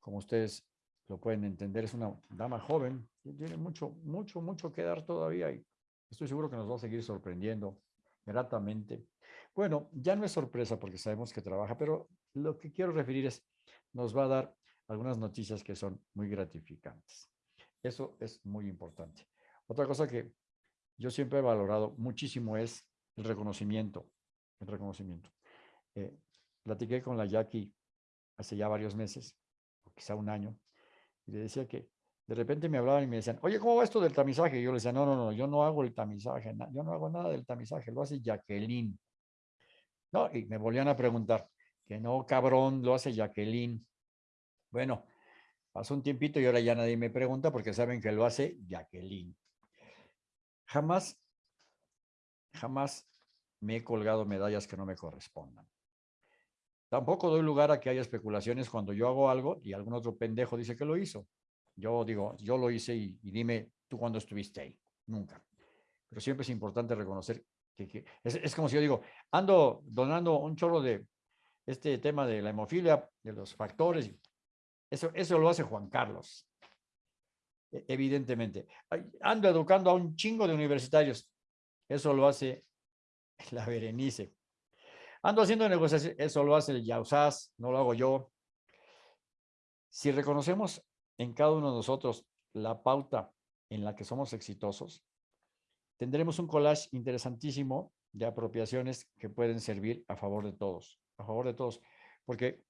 como ustedes lo pueden entender, es una dama joven, tiene mucho, mucho, mucho que dar todavía y estoy seguro que nos va a seguir sorprendiendo gratamente. Bueno, ya no es sorpresa porque sabemos que trabaja, pero lo que quiero referir es, nos va a dar algunas noticias que son muy gratificantes. Eso es muy importante. Otra cosa que yo siempre he valorado muchísimo es el reconocimiento. El reconocimiento. Eh, platiqué con la Jackie hace ya varios meses, o quizá un año, y le decía que de repente me hablaban y me decían, oye, ¿cómo va esto del tamizaje? Y yo le decía, no, no, no, yo no hago el tamizaje, yo no hago nada del tamizaje, lo hace Jacqueline. No, y me volvían a preguntar, que no, cabrón, lo hace Jacqueline. Bueno, pasó un tiempito y ahora ya nadie me pregunta porque saben que lo hace Jacqueline. Jamás, jamás me he colgado medallas que no me correspondan. Tampoco doy lugar a que haya especulaciones cuando yo hago algo y algún otro pendejo dice que lo hizo. Yo digo, yo lo hice y, dime tú cuándo estuviste ahí. Nunca. Pero siempre es importante reconocer que, es, como si yo digo, ando donando un chorro de este tema de la hemofilia, de los factores. Eso, eso lo hace Juan Carlos. E, evidentemente. Ando educando a un chingo de universitarios. Eso lo hace la Berenice. Ando haciendo negociaciones, eso lo hace el Yausas, no lo hago yo. Si reconocemos en cada uno de nosotros la pauta en la que somos exitosos, tendremos un collage interesantísimo de apropiaciones que pueden servir a favor de todos, a favor de todos, porque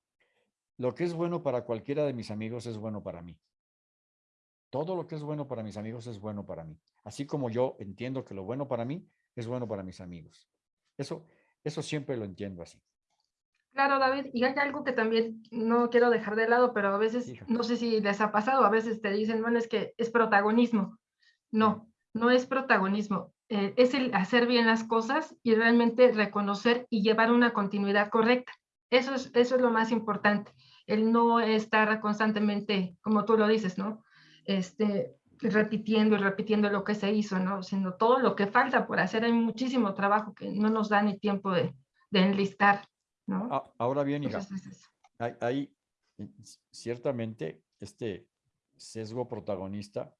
lo que es bueno para cualquiera de mis amigos es bueno para mí. Todo lo que es bueno para mis amigos es bueno para mí. Así como yo entiendo que lo bueno para mí es bueno para mis amigos. Eso, eso siempre lo entiendo así. Claro, David, y hay algo que también no quiero dejar de lado, pero a veces, no sé si les ha pasado, a veces te dicen, bueno, es que es protagonismo. No, no es protagonismo. Eh, es el hacer bien las cosas y realmente reconocer y llevar una continuidad correcta. Eso es, eso es lo más importante. El no estar constantemente, como tú lo dices, ¿no? Este, repitiendo y repitiendo lo que se hizo, ¿no? Sino todo lo que falta por hacer. Hay muchísimo trabajo que no nos da ni tiempo de, enlistar, ¿no? Ahora bien, hija, hay, ciertamente este sesgo protagonista,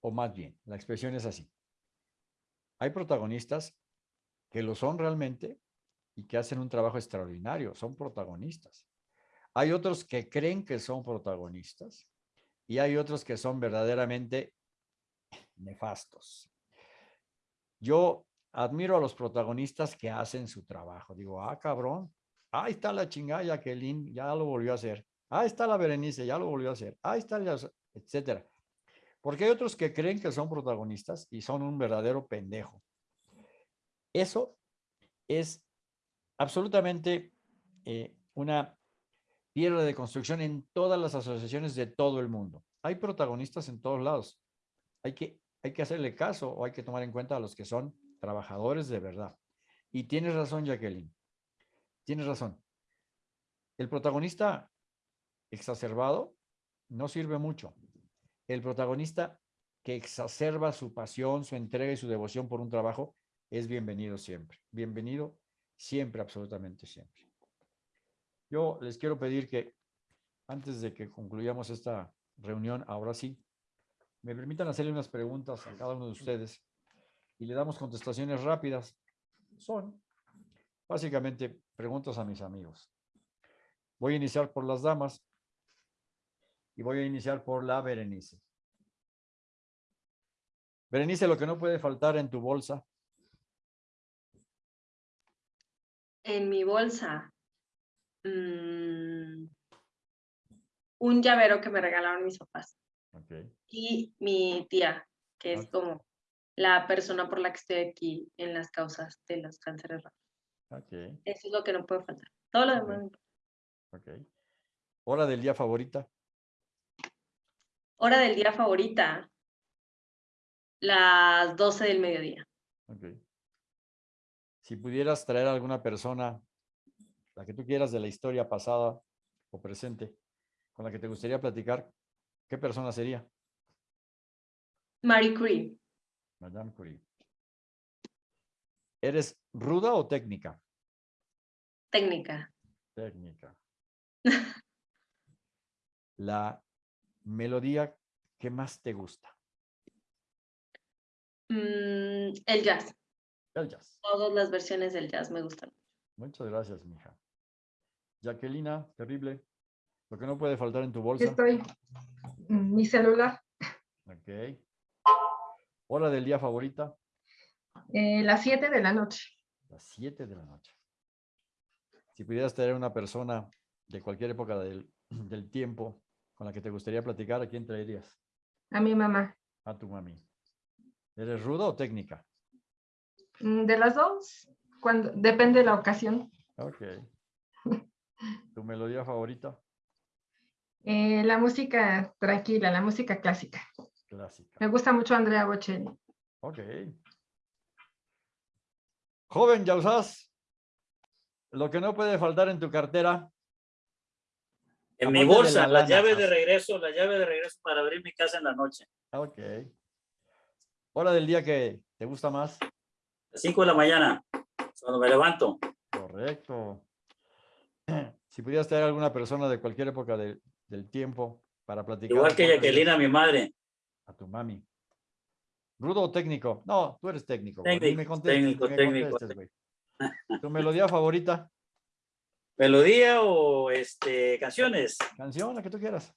o más bien, la expresión es así. Hay protagonistas que lo son realmente y que hacen un trabajo extraordinario, son protagonistas. Hay otros que creen que son protagonistas y hay otros que son verdaderamente nefastos. Yo admiro a los protagonistas que hacen su trabajo. Digo, ah, cabrón, ahí está la chingada Jacqueline, ya lo volvió a hacer. Ahí está la Berenice, ya lo volvió a hacer. Ahí está, el, etcétera. Porque hay otros que creen que son protagonistas y son un verdadero pendejo. Eso es absolutamente eh, una piedra de construcción en todas las asociaciones de todo el mundo. Hay protagonistas en todos lados. Hay que, hay que hacerle caso o hay que tomar en cuenta a los que son trabajadores de verdad. Y tienes razón, Jacqueline. Tienes razón. El protagonista exacerbado no sirve mucho. El protagonista que exacerba su pasión, su entrega y su devoción por un trabajo es bienvenido siempre. Bienvenido siempre, absolutamente siempre. Yo les quiero pedir que antes de que concluyamos esta reunión, ahora sí, me permitan hacerle unas preguntas a cada uno de ustedes y le damos contestaciones rápidas. Son básicamente preguntas a mis amigos. Voy a iniciar por las damas y voy a iniciar por la Berenice. Berenice, lo que no puede faltar en tu bolsa. En mi bolsa. Mm, un llavero que me regalaron mis papás. Y mi tía, que es como la persona por la que estoy aquí en las causas de los cánceres raros. Eso es lo que no puede faltar. Todo lo demás. ¿Hora del día favorita? Hora del día favorita. Las 12 del mediodía. Si pudieras traer a alguna persona la que tú quieras de la historia pasada o presente, con la que te gustaría platicar, ¿qué persona sería? Marie Curie. Madame Curie. ¿Eres ruda o técnica? Técnica. Técnica. la melodía que más te gusta. Mm, el jazz. El jazz. Todas las versiones del jazz me gustan. Muchas gracias, mija. Jacquelina, terrible. Lo que no puede faltar en tu Aquí bolsa. estoy. Mi celular. Ok. Hora del día favorita, Eh, las 7 de la noche. las 7 de la noche. Si pudieras tener una persona de cualquier época del, del tiempo con la que te gustaría platicar, ¿a quién traerías? A mi mamá. A tu mami. ¿Eres ruda o técnica? Mm, De las dos, cuando, depende de la ocasión. Ok. ¿Tu melodía favorita? Eh, la música tranquila, la música clásica. Clásica. Me gusta mucho Andrea Bocelli. Ok. Joven Yausás, lo que no puede faltar en tu cartera, En mi bolsa, la la, llave de regreso, la llave de regreso para abrir mi casa en la noche. ok. Hora del día que te gusta más, 5 de la mañana, cuando me levanto. correcto. Si pudieras tener alguna persona de cualquier época de- del tiempo para platicar. Igual ¿a que Jacqueline, mi madre. A tu mami. ¿Rudo o técnico? No, tú eres técnico. me Técnico, contestes, técnico, me. ¿Tu melodía favorita? ¿Melodía o este, canciones? Canción, la que tú quieras.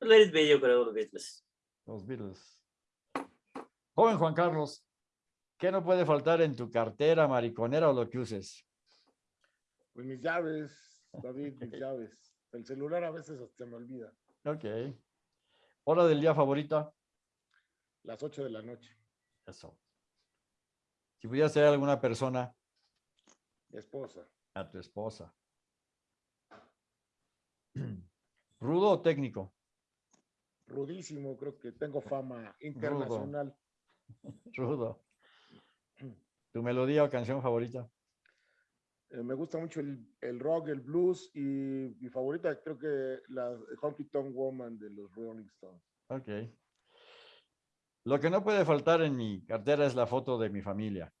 Let it be, yo creo, los Beatles. Los Beatles. Joven Juan Carlos, ¿qué no puede faltar en tu cartera, mariconera o lo que uses? Pues mis llaves, David, mis llaves. El celular a veces hasta se me olvida. Ok. ¿Hora del día favorita? Las 8 de la noche. Eso. Si pudieras ser alguna persona, Mi esposa. a tu esposa. ¿Rudo o técnico? Rudísimo, creo que tengo fama internacional. Rudo. ¿Tu melodía o canción favorita? Eh, me gusta mucho el, el rock, el blues y mi favorita creo que la Honky Tonk Woman de los Rolling Stones. Ok. Lo que no puede faltar en mi cartera es la foto de mi familia.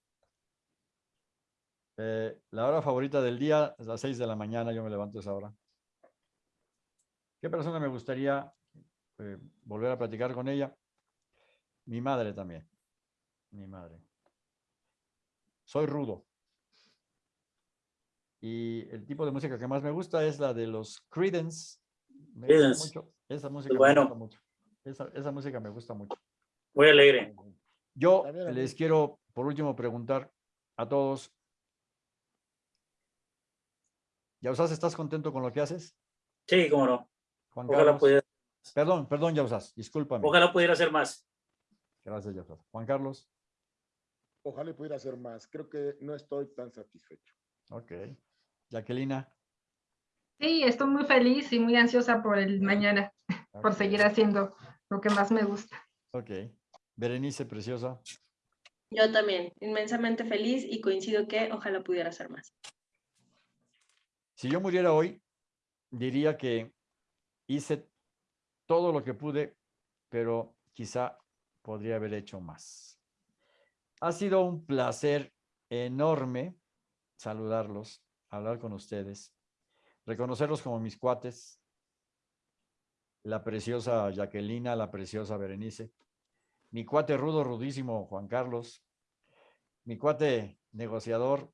Eh, la hora favorita del día es las 6 de la mañana, yo me levanto a esa hora. ¿Qué persona me gustaría eh, volver a platicar con ella? Mi madre también. Mi madre. Soy rudo. Y el tipo de música que más me gusta es la de los Creedence. Me gusta mucho. Esa música bueno. me gusta mucho. Esa, esa música me gusta mucho. Muy alegre. Yo También les quiero, por último, preguntar a todos. Yausas, ¿estás contento con lo que haces? Sí, cómo no. Juan Ojalá Carlos. pudiera, Perdón, perdón, Yausas, discúlpame. ojalá pudiera hacer más. Gracias, Yausas. Juan Carlos. Ojalá pudiera hacer más. Creo que no estoy tan satisfecho. Ok. Jacquelina. Sí, estoy muy feliz y muy ansiosa por el mañana, por seguir haciendo lo que más me gusta. Ok. Berenice, preciosa. Yo también, inmensamente feliz y coincido que ojalá pudiera hacer más. Si yo muriera hoy, diría que hice todo lo que pude, pero quizá podría haber hecho más. Ha sido un placer enorme saludarlos, hablar con ustedes, reconocerlos como mis cuates, la preciosa Jacquelina, la preciosa Berenice, mi cuate rudo, rudísimo Juan Carlos, mi cuate negociador,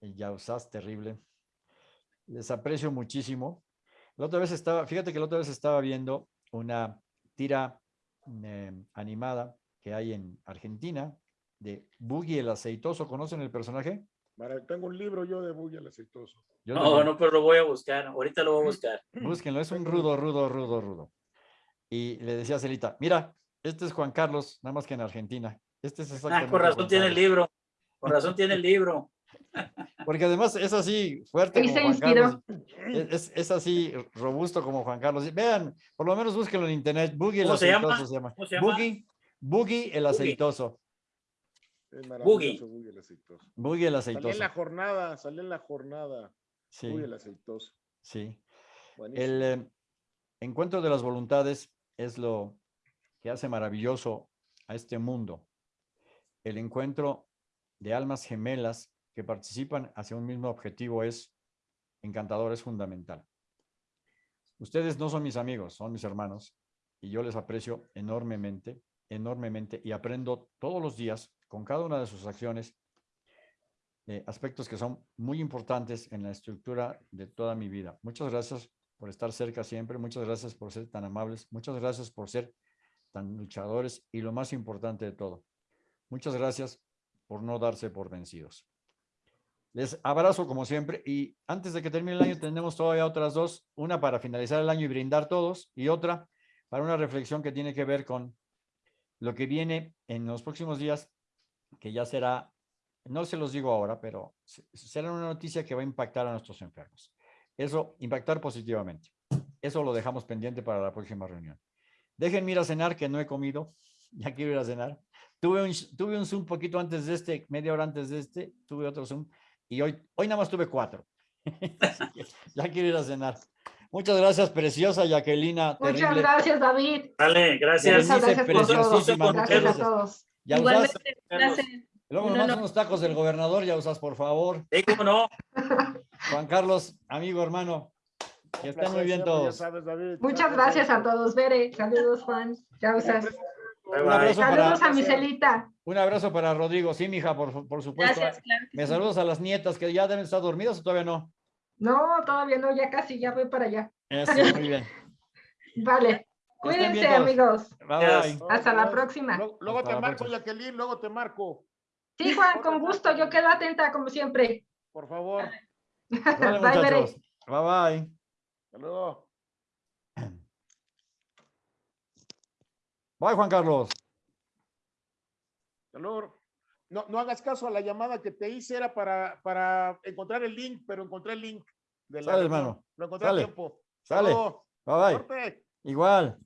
el Yausás terrible. Les aprecio muchísimo. La otra vez estaba, fíjate que la otra vez estaba viendo una tira eh, animada que hay en Argentina de Boogie el aceitoso. ¿Conocen el personaje? Mara- Tengo un libro yo de Buggy el aceitoso. Yo No, también. no, pero lo voy a buscar. Ahorita lo voy a buscar. Búsquenlo, es un rudo, rudo, rudo, rudo. Y le decía a Celita, mira, este es Juan Carlos, nada más que en Argentina. Este es Ah, exactamente. con razón Juan tiene el Carlos". libro. Con razón tiene el libro. Porque además es así, fuerte como Juan. Carlos. Es, así, robusto como Juan Carlos. Vean, por lo menos búsquenlo en internet. Boogie el ¿Cómo se llama? aceitoso se llama. ¿Cómo se llama? Boogie, Boogie el aceitoso. Es maravilloso Buggy el aceitoso. Boogie el en la jornada, salí en la jornada. Sí, Buggy el aceitoso. sí. Buenísimo. El eh, encuentro de las voluntades es lo que hace maravilloso a este mundo. El encuentro de almas gemelas que participan hacia un mismo objetivo es encantador, es fundamental. Ustedes no son mis amigos, son mis hermanos y yo les aprecio enormemente, enormemente y aprendo todos los días con cada una de sus acciones eh, aspectos que son muy importantes en la estructura de toda mi vida. Muchas gracias por estar cerca siempre, muchas gracias por ser tan amables, muchas gracias por ser tan luchadores y lo más importante de todo, muchas gracias por no darse por vencidos. Les abrazo como siempre y antes de que termine el año tenemos todavía otras dos, una para finalizar el año y brindar todos y otra para una reflexión que tiene que ver con lo que viene en los próximos días, que ya será, no se los digo ahora, pero se- será una noticia que va a impactar a nuestros enfermos. Eso, impactar positivamente. Eso lo dejamos pendiente para la próxima reunión. Déjenme ir a cenar, que no he comido. Ya quiero ir a cenar. Tuve un, tuve un Zoom poquito antes de este, media hora antes de este, tuve otro Zoom y hoy, hoy nada más tuve cuatro. Así que ya quiero ir a cenar. Muchas gracias, preciosa Jacquelina. Muchas terrible. gracias, David. Dale, gracias. Muchas gracias por todo. preciosísima, Gracias muchas a todos. Ya usas, Igualmente, luego me mandas honor. unos tacos del gobernador, ya usas, por favor. Sí, cómo no. Juan Carlos, amigo, hermano. Que estén muy bien todos. sabes. Muchas gracias a todos. Bere, saludos, Juan. Ya usas. Bye, Un bye. abrazo para, Saludos a Miselita. un abrazo para Rodrigo. Sí, mija, por, por supuesto. Gracias, claro que Me sí. saludos a las nietas que ya deben estar dormidas o todavía no. No, todavía no, ya casi, ya voy para allá. Eso, muy bien. Vale. Cuídense, amigos. Bye. Hasta la próxima. Luego, te marco. Jacqueline, luego te marco. Sí, Juan, con gusto. Yo quedo atenta, como siempre. Por favor. Vale, Bye, Bere. Bye, bye. Hasta luego. Bye, Juan Carlos. Hasta luego. No, no hagas caso a la llamada que te hice, era para, para encontrar el link, pero encontré el link. De la Sale, hermano. Lo encontré Sale. a tiempo. Sale. Bye, bye. Corte. Igual.